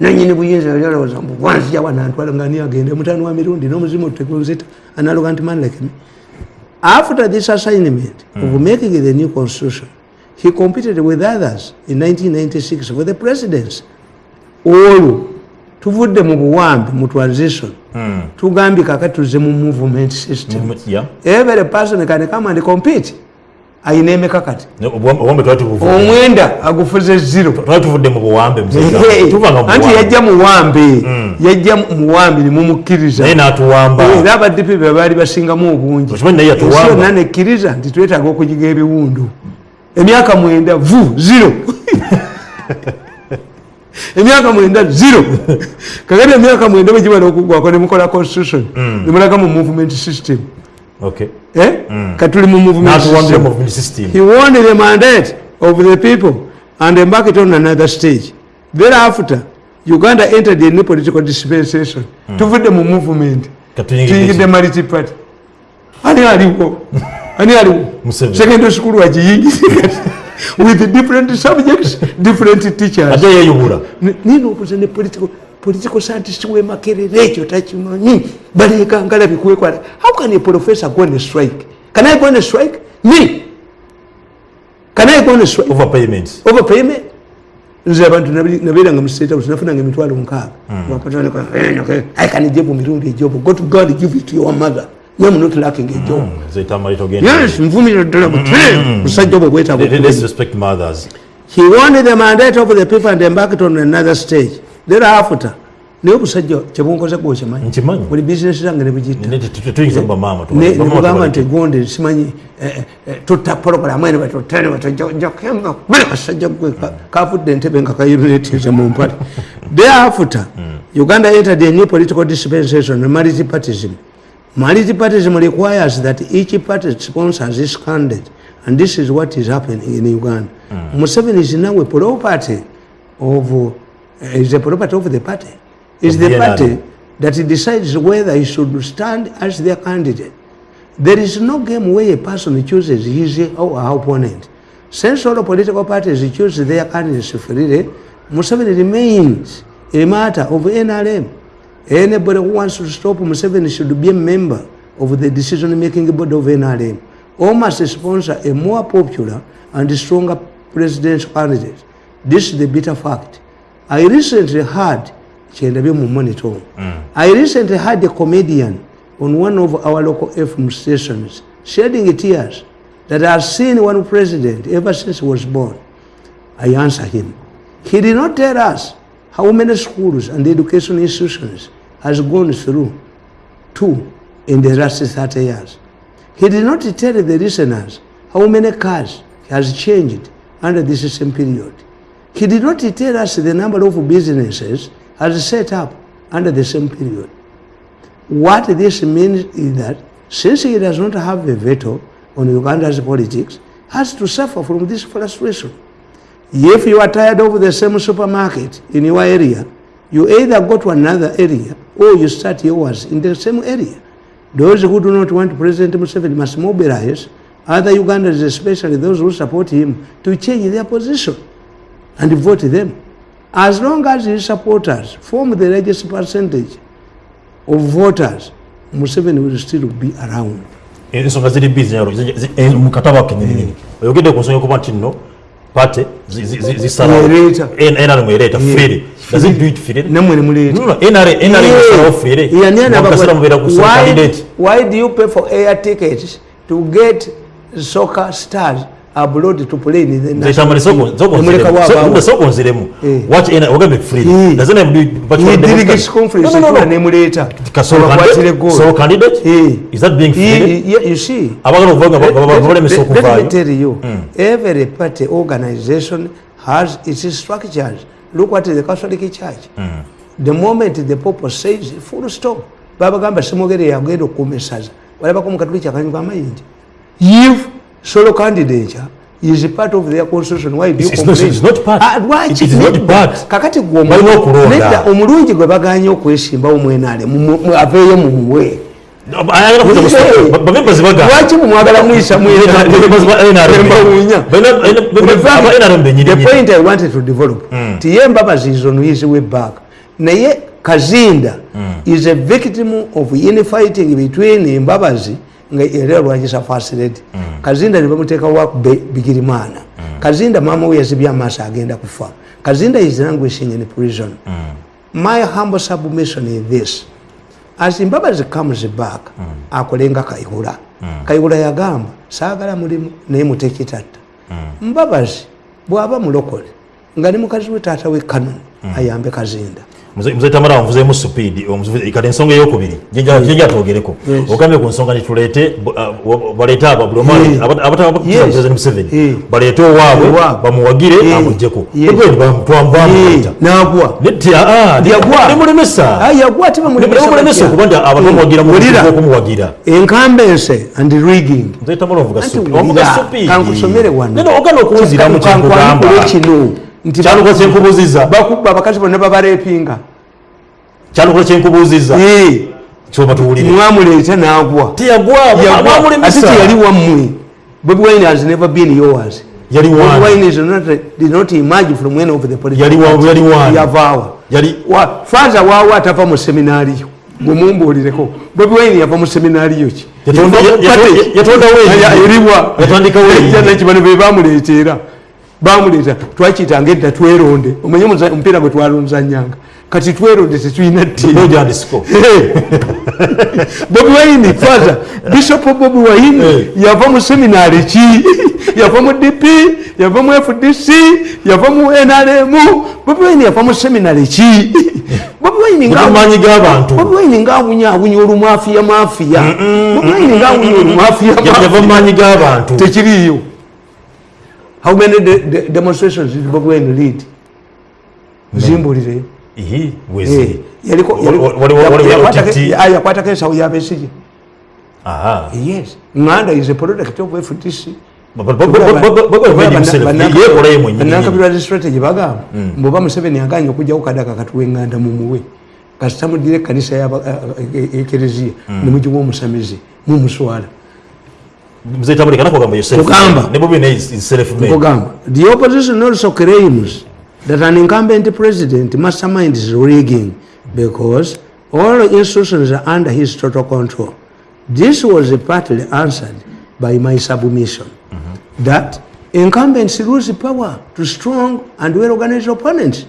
nanyini buyinza yalowooza mbu wanzija wanantwala nga ni agende. Mutano wa mirundi n'omuzimu tutekozeta analoga nti man like me after this assignment of making the new constitution. He competed with others in 1996 for the presidency olwo tuvudde mu buwambi mu transition. Mm. tugambye kakati tuze mu movement system. Mm, yeah. every person can come and compete ayina emeka kati? Obuwambe twali tubuvudde omwenda agufuze zero. Twali tuvudde mu buwambe anti yajja muwambe yajja muwambe nimumukkiriza naye n'atuwamba. Era abaddipi be baali basingamu obungi. Okimanyi naye ensi yatuwamba. yonna nekkiriza nti twetaaga okugiga ebiwundu. Emyaka mwenda vu zero. Emyaka mwenda zero. Kakati emyaka mwenda bwegibala okugwako nemukola constitution nemulaga mu movement system? Katuli mu movement system. He won the mandate of the people and embarked on another stage. Thereafter, Uganda entered new political dispensation. Tuvudde mu movement. Tuyingidde multi party. Ani aliwo? Ani aliwo? Secondary school wagiyingise kati. With different subjects, different teachers. ajja yeyubula N- nina okuza ne political political scientist wemakerera ekyo takimanyi baleeka ngalabi kwekwala how can a professor go on a strike? Can i go on a strike? Me. Can i go on a strike? Overpayments overpayment nze abantu nabeeranga mu state house nafunanga emitwalo nkaaga. Wakatolika, eh, i can give mirundi ejobu. Go to god give it to your mother. I'm not lacking a job. Zetamali togenda yes nvumira ddala buti musajja obwe bwetaaga Let- okubeera. let's respect mothers. He won the mandate of the people and embarked on another stage. Thereafter, naye obusajja kyebunkoze gwokimanyi buli bizinesi zange nebugitta Ne- tu- tu- tuyinza bamaama nebugamba nti gonde simanyi eh, eh, tutta pologulamu ene batutane batojjakemba bale kasajja gwe ka- kavudde entebe nga kayunitize mu mpale. Thereafter uganda entered a new political dispensation multipartism multipartism requires that each party sponsors its candidate and this is what is happening in uganda. Museveni is now a property of is a property of the party It's the the party that decides whether he should stand as their candidate. There is no game where a person chooses his or her opponent. Since all the political parties choose their candidates freely, Museveni remains a matter of NRM. Anybody who wants to stop Museveni should be a member of the decision-making board of NRM or must sponsor a more popular and stronger presidential candidate. This is the bitter fact. I recently heard mu monitor. Mm. I recently heard a comedian on one of our local FM stations shedding tears that I have seen one president ever since he was born. I answer him. He did not tell us how many schools and education institutions has gone through two in the last 30 years. He did not tell the listeners how many cars has changed under this same period. He did not tell us the number of businesses as set up under the same period. What this means is that since he does not have a veto on Uganda's politics, has to suffer from this frustration. If you are tired of the same supermarket in your area, you either go to another area or you start yours in the same area. Those who do not want President Museveni must mobilize other Ugandans, especially those who support him, to change their position and vote them. As long as his supporters form the largest percentage of voters, Museveni will still be around. ensonga ziri bizinyalo mukataba kenyininyini oyogedde ku nsonga yokuba nti nno pate Mwereeta. nrm ereeta freely does it do it freely Nammwe ne muleeta. No, no, NRM NRM ana Mukaseera mubeera ku sole why, candidate. why do you pay for air tickets to get soccer stars abroad to play in the national team? Nemuleka waabaawo. sogonziremu Eh. ogambe freely Eh. does NRM do it but for delegates democracy? conference No, no, no, etula no. nemuleeta Kasolo Abakwatire candidate? candidate? Eh. Is that being he- you see abagala okuvuga Let- nga let- balemesa let- me tell you, every party organization has its structures. Look at the Catholic Church. The moment the Pope says full stop, babagamba simwogere yagenda okukuuma essaza walabako mukatuliki akanyigo amayinja if solo candidature is part of their constitution. Why do you It's- complain? it's not part. Lwaki? It is not part. kakati gwe omu- Balina okulonda. nedda, omulungi gwe baganye okwesimbawo mwenale aveeyo mumuwe lwaki mumwagala muyisa the point i wanted to develop tiye embabazi is on his way back. Naye kazinda is a victim of infighting between embabazi nga era lwakisa fasred kazinda nebamuteekawo bigirimana kazinda mama we yazibye amaaso agenda kufa. Kazinda is languishing in prison. My humble submission is this. As mbabazi comes back akolenga kayihura kayihura yagamba saagala mulimu naye mutekitatta mbabazi bw'aba mulokole nga ne mukazi we taata we kanoni ayambe kazinda muze tamala nvuzeemu supiidi kati ensonga eyokubiri jenja twogereko ogambye ku nsonga wa- baleete aba bulomani Yes. abataba Yes. museveni. Baleete owaabwe bamuwagire ate nemulemesa okuba nti Wulira. okumuwagira enkambense and rigging. Nze tamala ovuga supiidi kankusomere wano. Ogana okunziramu kyenkugamba Nti kyanukola kyenkubuuziza bakubba abakazi bonna babareepinga kyanukola kyenkubuuziza Eh, kyoba tuwulire mwamuleeta n'agwa teyagwa Yagwa. ate mwamulemesa teyali wammwe bobi wine has never been yours yali wange wine is not, did not emerge from any of the political Yali wa- parties. yali wange. yavaawa yali Wa- faza waawo atava mu seminaariyo gwemumbuulireko bobi wine yava mu seminaariyo ki Yatonda- Yava mu ya- party. ya- yatondawo eyiye. Ya- eriwa Yatandikawo eyiye. Ejja bano be bamuleetera bamuleeta twakiyitanga edda tweronde. Omanye omupiira gwe twalonzanyanga kati tweronde tetulina bobi wine faza bishop bobi Eh. yava mu seminaari ki? Yava mu dp yava mu fdc yava mu nrm bobi wine yava mu seminaari ki? Bobi wine nga- Mutumanyi g'abantu. bobi wine ngaawunyawunya olumafiya mafiya bobi wine ngaawunya olumafiya yava mu maanyi g'abantu tekiriiyo how many de de demonstrations did bobi wine lead? Zimbulireyo Ihi, weziri. yaliko Wali- wali- wali- wali- OTT. yakwatako ensawo yabesige Aha. yes. Nganda is a product of fdc Bo- bo- bo- bo- bo- bo- bo- bo- made himself. Yeekola ye mwennyini. banankabirwazi strategy bagamba mboba museveni aganye okujjawo kadaka katuwa enganda mumuwe kasita mugire ekanisa yaba- eh, eh, ekereziya nemugiwa omusamizi mumuswala mzee tambulika nakugamba yo self Kugamba. ne bobi ne is is self made nkugamba the opposition also claims that an incumbent president masterminds rigging because all institutions are under his total control. This was partly answered by my submission that incumbents lose power to strong and well-organized opponents.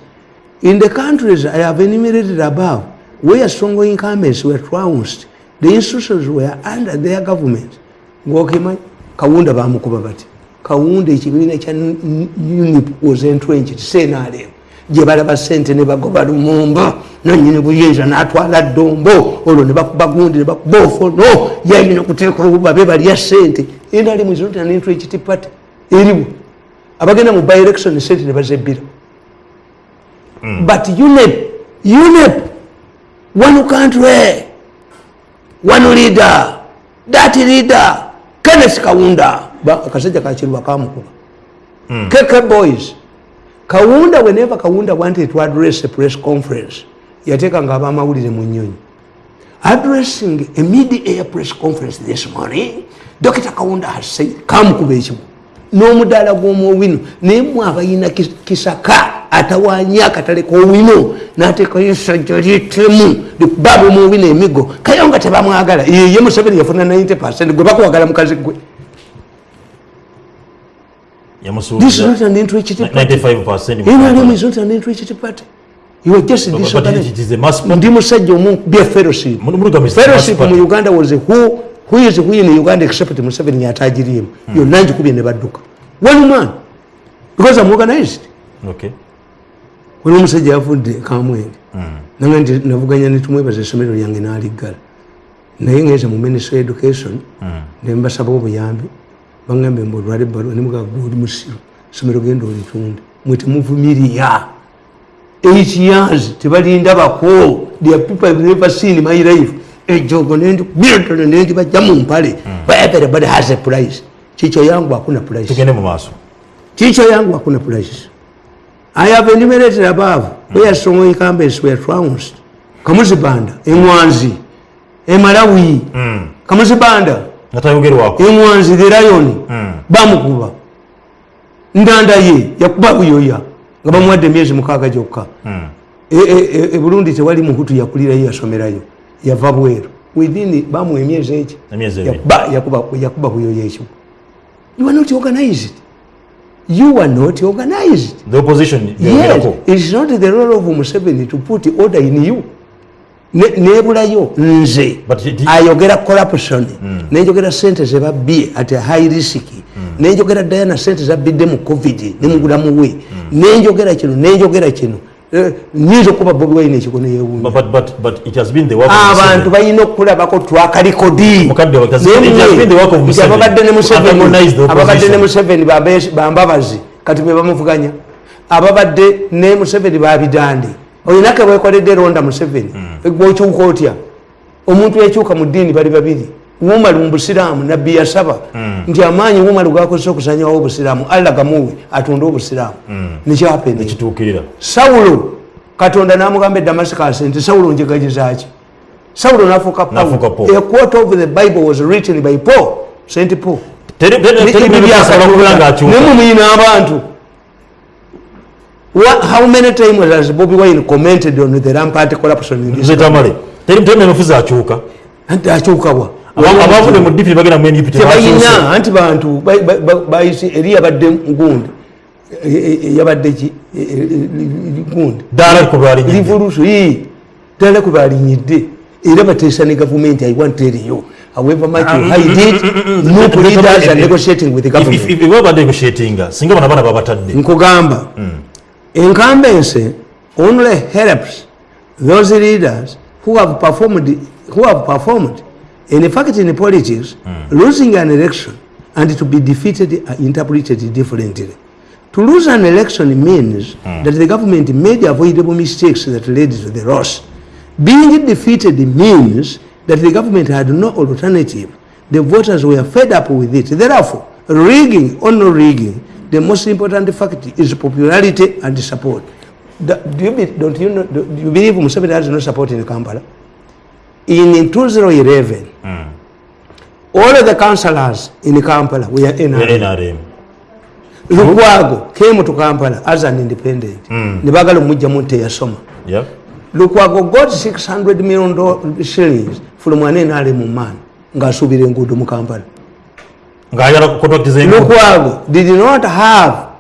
In the countries i have enumerated above where strong incumbents were trounced the institutions were under their government ngokima kawunda bamukuba bati. Kawunda ekibiina kya unip was entrenched senalem gye balaba sente ne bagoba lumumba nanyini buyinza natwala ddombo olwo ne bakuba gundi ne bakuba ofono yayina okuteeka olububa be balya sente enalem is not an entrenched party eriwo. Abagenda mu by election sente ne bazebbira. But unep unep one country one leader that leader kenneth kawunda Ba- akasajja kakiruba kamukuba keke boys. Kawunda whenever kawunda wanted to address a press conference yateekanga abamawulire mu nyonyi addressing a mid-air press conference this morning dr kawunda has said kamukuba ekibu n'omudaala gw'omuowino naye mwe abayina kis- kisaka atawanya akatale k'owino n'ateekayo essajja lyetemu baba omuowino emigo kayo nga tebamwagala ye museveni yafuna 90 percent gwe bakuwagala mukazi gwe. This is not an entrenched party 95% NRM is not an entrenched party you are just disorganized ndi musajja omu bya fellowship. Fellowship mu uganda was who, who is who in uganda except museveni yatagiriemu yonna njikubye ne badduka one man. Because i'm organized. Okay. Wali omusajja yavudde kamwenge. Nange nti navuganya netumwebaza essomero lyange naliggala. Naye ngeze mu ministry education nembasaba obuyambi. Bagambe mbe olwala ebbaluwa nemugaga musiro essomero genda olitunde. Mwe temuvumirya eight years tebalindabako their people have never seen my life. Ejogo nendikubiratono nendibajja mu mpale. Everybody has a price. Chicho yangu hakuna price. Tugende mu maaso. Chicho yangu hakuna prices. I have enumerated above where strong incumbents were trounced. Kamuzibanda, Emwanzi, Emalawi, Kamuzibanda, nga tayogerwako Emwanzi, the lion, bamukuba. Ndanda ye, yakuba buyoya, nga bamuwadde emyezi mukaaga gyokka. E- e- e- e Burundi tewali muhutu yakulirayo yasomerayo, yava bweru. Within bamuwa emyezi ebiri. Yakuba- yakuba yakuba buyoya ekyo. You are not organized. You are not organized. the opposition Yes, it's not the role of Museveni to put order in you. Ne- nebulayo nze. Ayogera corruption. Nenjogera sente zebabbye at high risk. Nenjogera diana sente zabbidde mu covid ne mu bulamu bwe. Nenjogera kino nenjogera kino nyinza okuba bobi wine ekiko neyewunya But, but, but, but it has been the work of abantu Museveni. balina okulabako twakalikodi Mukadde wa- it has been- it has been the work of Museveni. ababadde ne Museveni- bambabazi kati be bamuvuganya. Ababadde ne museveni babidande olinake bwekoledde ronda museveni gwokyuka otya? Omuntu yakyuka mu ddiini bali babiri wumalu mubusiraamu nabbi yasaba nti amaanyi umar gakozesa okusanyawo obusiraamu allah gamuwe atonde obusiraamu nekyapene sawulo katonda namugamba edamascus damascus nti sawulo njegagizaki sawulo nafuuka Paul. a quote of the bible was written by paul st paul nemumuyina abantu how many times has bobi wine commented on the rampart corruption in this nze tamale teri teri menufuzi akyuka anti akyukawa Aba- abavudde mu dipiti bagenda mu ndp tebalina anti bantu ba- ba- ba- bayise eri yabadde gundi yabadde ki? E- e- e- gundi ddala ku lwalinyidde revolution ii ddala kwe balinyidde era bateesa ne gavumenti i want tell you however much you hide it no leaders are negotiating with the government. babadde negotiatinga singa bana bana babatadde. Nkugamba incumbency only helps those leaders who have performed who have performed in fact in the politics hmm. losing an election and to be defeated are interpreted differently. To lose an election means hmm. that the government made avoidable mistakes that led to the loss. Being defeated means that the government had no alternative. The voters were fed up with it. Therefore rigging or no rigging the most important fact is popularity and support. Do you, be, don't you, know, do you believe Museveni has no support in Kampala? In 2011, mm. all of the councillors in Kampala were NRM. in Lukwago came to Kampala as an independent. Mm. bagala omujjamu nti teyasoma. Yep. Lukwago got 600 million dollars shillings from an NRM man ng'asuubira enguudo mu Kampala. Lukwago did not have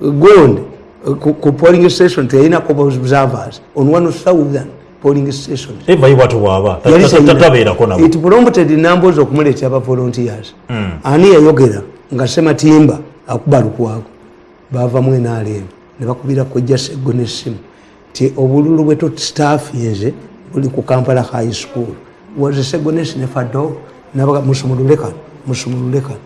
gold uh, ku, polling station teyina observers on one thousand polling stations. nabo It prompted numbers okumuleetera aba volunteers. Ani yayogera nga Sematimba akuba Lukwago baavamu NRM ne bakubira kojja Sseggo n'essimu ti obululu bwe tutstaffinze buli ku Kampala High School. Was Sseggo n'essi ne Fado nabaga musumulule kano musumulule kano.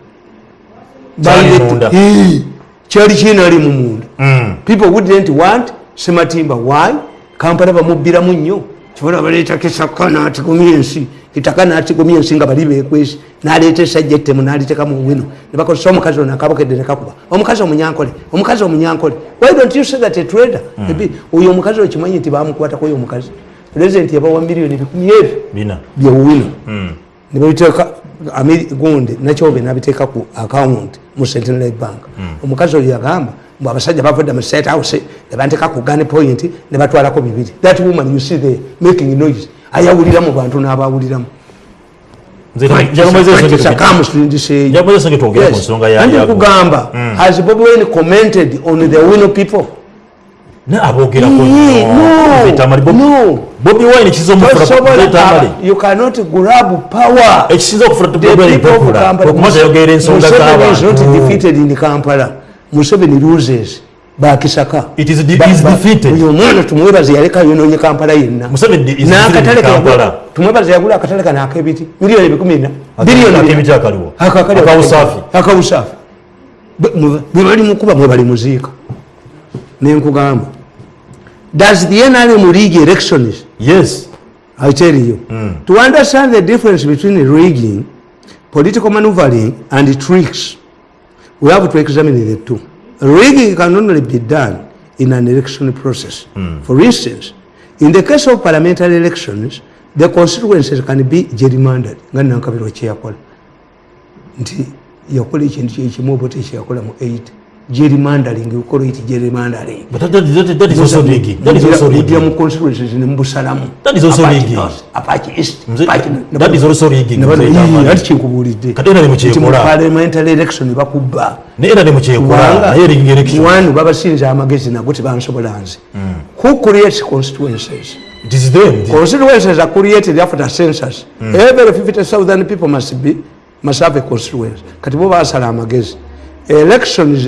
Kyali Balete- munda. Hii, kyali kinali mu munda Mm. people wouldn't want sematimba why kampala bamubbiramu nnyo kibola baleeta kisaka natigumya ensi. Kitaka natigumya ensi nga bali bekwesi naleeta esajja ettemu nalitekamu wino nebakozesa omukazi ono akabokedde nekakuba omukazi omunyankole omukazi omunyankole why don't you say that a trader Ebi, oyo omukazi okimanyi nti bamukwatako oyo omukazi. Pulezidenti yabawa miliyoni bikumi ebyo byewino nebabiteeka gundi nakyobe nabiteeka ku account mu centenary bank. Omukazi oyo yagamba mbu abasajja bavudde mu state house nebanteeka ku gun point nebatwalako bibiri. That woman you see there making noise ayawulira mu bantu n'abawuliramu. Kamusindiseeyo njakumweza senge twogera ku nsonga ya- anti ya- kugamba has bobi wine commented on the wino people? Ne you cannot grab power. Ekisinza okufula The people of tupopula Kampala- okumaza yogera ensonga is not z'abantu defeated in Kampala. Museveni loses. Bakisaka. It is de- Ba- is ba- defeated. oyo omwana tumwebaze yaleka yonoonye kampala yenna. Museveni is N'akatale defeated in ke yagula- Kampala. tumwebaze yagula akatale kano ak'ebiti miliyoni ebikumi ena biliyoni ak'ebiti akaliwo. Akakali- Akawusaafi. akawusaafi. Bwe- mwe- bwe bali mukuba mwe bali muziika nenkugamba does the nrm league elections yes. I tell you, to understand the difference between rigging, political maneuvering, and tricks, we have to examine the two. Rigging can only be done in an election process. For instance, in the case of parliamentary elections, the constituencies can be gerrymandered. nga nankabirwa kyeyakola nti yakola ekintu kyekimu oba tekyakola mu 8 gerrymandering we call it gerrymandering but that, that, that, that is also rigging that is also mujja mu rigging constituencies nemubusalamu That is also rigging. North, Apache East, Apache- that is also rigging, mzee Tamale. "Ii, ati kyenkubuulidde Kati era ne nti mu mukyekola parliamentary election nebakubba naye era ne mukyekola kubanga naye rigging election. One babasinza amagezi nago tebansobola nze who creates constituencies? It is them. Constituencies are created after census. Every 50000 people must be must have a constituency. Kati bo basala amagezi elections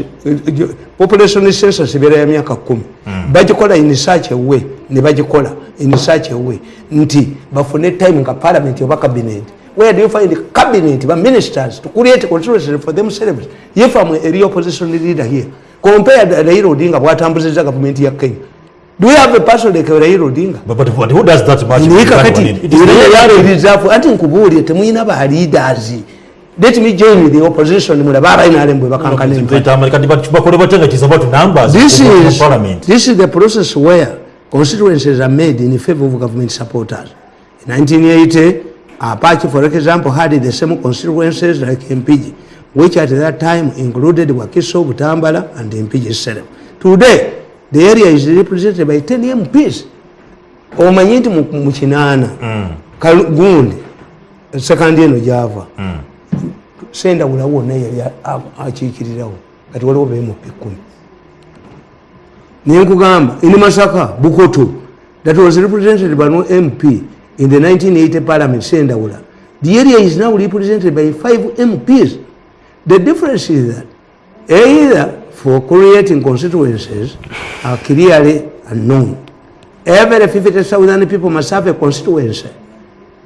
population census bila ya myaka kumi. Bagikola in such a way ne bagikola in such a way nti bafune time nga parliament oba cabinet. Where do you find cabinet ba ministers to create constituency for themselves? If I'm a real opposition leader here. Compare Raila Odinga bwatambuziza government ya Kenya. Do we have a person like Raila Odinga? But, but, but who does that much? Ni kakati It is reserve. Ati nkubuulire temuyina ba leaders let me join the opposition mulabe abainalem bwe bakankana this is parliament. this is the process where constituencies are made in favor of government supporters. In 1980 apache for example had the same constituencies like mpigi which at that time included wakiso butambala and mpigi serem today the area is represented by 10 mps omanyi nti mu mu kinaana Kalu- gundi sekandi eno gyava sendawula wonna yali akiikirirawo kati waliwo bemupi kumi nenkugamba in masaka bukoto that was represented by no mp in the 1980 parliament sendawula. The area is now represented by five mps the difference is that either for creating constituencies are clearly unknown. Every 50000 people must have a constituency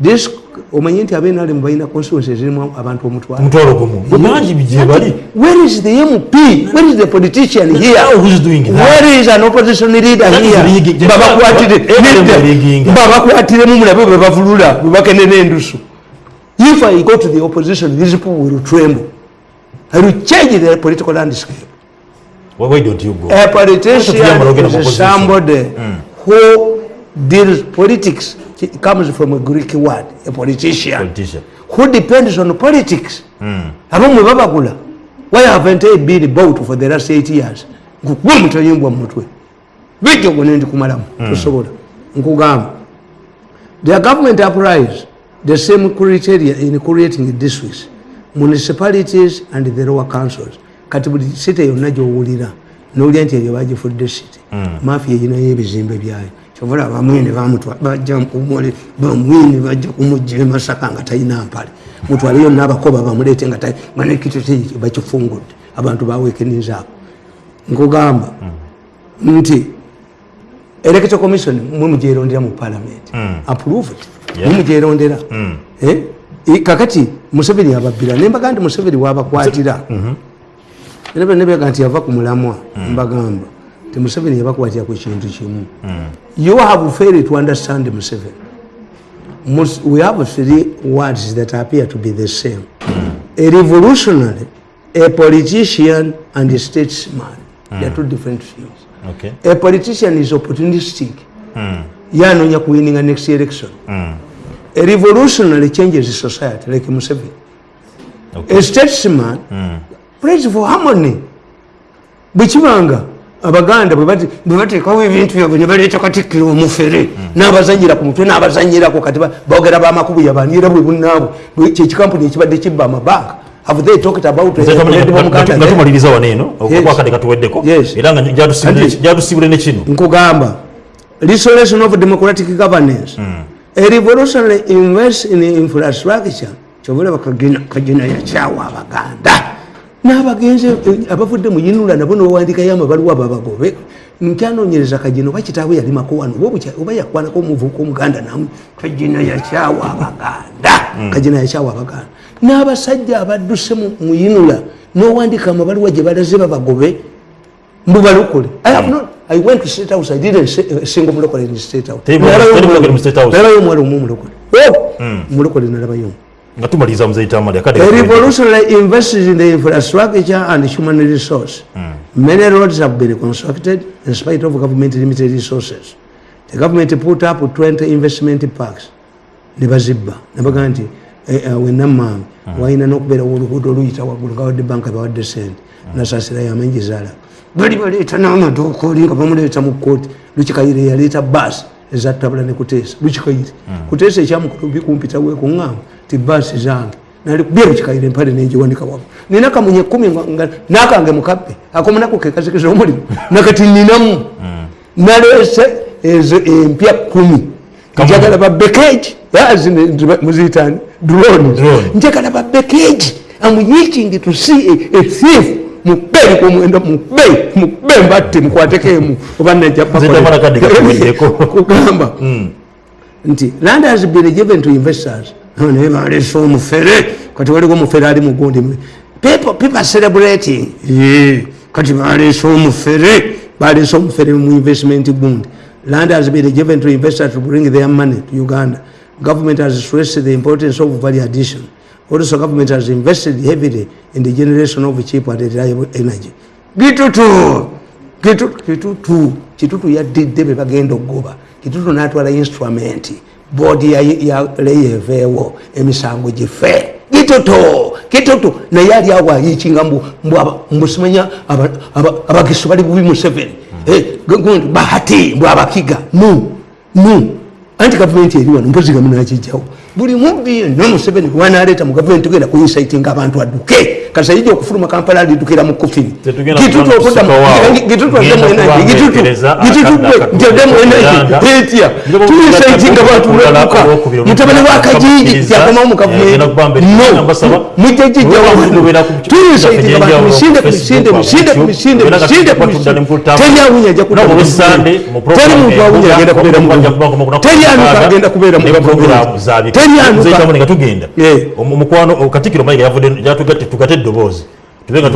this omanyi nti abenali mubalina constituencies zirimu abantu omutwalo. Omutwalo gumu. Gwe bangi gye bali. where is the mp where is the politician here? Now who's doing that? where is an opposition leader That is here? rigging. babakwatire Everyone Nedda. rigging. babakwatiremu mulabe bwe bavulula bwe bakenera endusu if i go to the opposition these people will tremble. I will change the political landscape. Why don't you go? A politician is somebody who deals politics it comes from a greek word a politician. Politician. Who depends on politics. Abamwe babagula why haven't I been bought for the last eight years? Nkugwe mutayimbwa mumutwe bijja gone ndikumalamu tosobola nkugamba. Their government applies the same criteria in creating districts municipalities and the lower councils. Kati buli site yonna gyowulira nowulira nti eryo bagifudde site mafia erinayo ebizimbe byayo kyovula bamwine bamwine bajja kumujja emasaka nga talina mpale. Mutwale yonna abakoba bamuleete nga manekitete bakifungudde abantu bawekenizaako nkugamba nti electoral commission mwe mugyerondera mu parliament. Approved. Yeah. mwe mugyerondera. Eh? Kakati museveni ababbira nembaga nti museveni wabakwatira. Era nebega nti yava ku mulamwa mbagamba ti museveni yabakwatira ku kintu kimu you have failed to understand museveni. Most, we have three words that appear to be the same. A revolutionary a politician and a statesman. Mm. they are two different things. Okay. A politician is opportunistic. Yanoonya kuwininga next election. A revolutionary changes society like museveni. Okay. A statesman mm. prays for harmony. Bwekibanga abaganda bwe bateekawo ebintu byabwe ne baleeta katikkiro omufere n'abazanyira ku mutwe n'abazanyirako kati boogera bamakubu yabani era bwe bunaabwe kyekikampuni ekibadde kibba amabanka have they talked about nga- tumaliriza wano eno Yes. okwakadde katuweddeko era nga gyatusibule- ne kino. nkugamba restoration of democratic governance. A revolutionary invest in infrastructure. Kyobulaba kagina yakyawa abaganda n'abagenzi eh, abavudde mu yinula nabo nowandikayo amabaluwa babagobe nkyanonyereza kagina oba kitaawe yalimako wano? Oba yakwanako omuvubuka omuganda namu? Kagina yakyawa abaganda. Kagina yakyawa abaganda. N'abasajja abadduse mu- yinula nowandika amabaluwa gye balaze babagobe mbubalokole I went to state house. I didn't say a single mulokole in mu State House. Nalabayo omwala omu mulokole. Oh, mulokole nalabayo. Nga tumaliriza muzeita amali katuweddeko. revolutionary invested in the infrastructure and human resource. Many roads have been constructed in spite of government limited resources. The government put up 20 investment parks. ne bazibba nebagaa nti eh, eh, wenammange walina nokubeerawo oluguudo oluyita waggulu nga wadde banka bawadde sente nasasirayo amengi zaala bali baleeta n'amaduuka oli nga bamuleeta mu kooti lukikayire yaleeta baasi ezatabula ne kuteesa lukikayire kuteesa ekyamukulu bikumpitawo ekuŋŋamba ti baasi zange. Nalikubye lukikayire empale nengiwanika waggulu nina kamunye ekumi nga- nakange mukabbe akomunako kekazikiza omulimu nakati ninamu naleese ezo empya kumi. Njagala babekeji. Muziyitani drone. Njagala babekeji. Amuyikingi to see a, a thief mubei kumwenda mubei mubei mbatte mukwatekemu oba najja Nzita mwana kadde katuweddeko. kugamba nti land has been given to investors. Ah, naye balesa omufere kati waliwo omufere ali mugundi. People people are celebrating. Yeah, kati balesa omufere balesa omufere mu investment gundi. Land has been given to investors to bring their money to uganda. Government has stressed the importance of value addition also government has invested heavily in the generation of cheap and reliable energy? Gitutu Kitu- kitutu kitutu yaddidde be bagenda okugoba kitutu natwala instrument. Boodi yaleyeveewo emisango gife gitutu kitutu. Naye ali awo ayikinga mbu mbu aba- mbu simanya aba- aba- abagisu bali bubi museveni. Eh, gundi bahati mbu abakiga. Nu nu. Anti gavumenti eri wano mpozi gamunakijjawo buli mubbi yenna museveni wanaleeta mu gavumenti tugenda kuinsaitinga abantu adduke kasayija okufuluma kampala alidukira mu kufiri Tetugenda kuba kusika waawo. Ngenda kubangereza akadde gitutuddemu Uganda. etya Njoba tuinsaitinga abantu okudala lweduka olwokubiri mutabani wa kajiji Kakkiriza. yakomawo mu Eh, ngenda kuba mbere. Mbasaba. mujja Wewe wakugoberera ku- tuinsaitinga ku- abantu misinde ku misinde Facebook, misinde ku YouTube. misinde Era misinde ku kati misinde tukwatudde teri awunya ajja Nabo kudda buli Sunday mu program teri muntu awunya eya- agenda kubeera mu okujja gavumenti. kuba ku munaku teri anuka mukaaga agenda kubeera mu ne gavumenti. program zaabika. teri anuka Nzeyita Mule nga tugenda Eh. Omu- omukwano katikkiro mayiga yavudde yatugatte tugate eddoboozi tube nga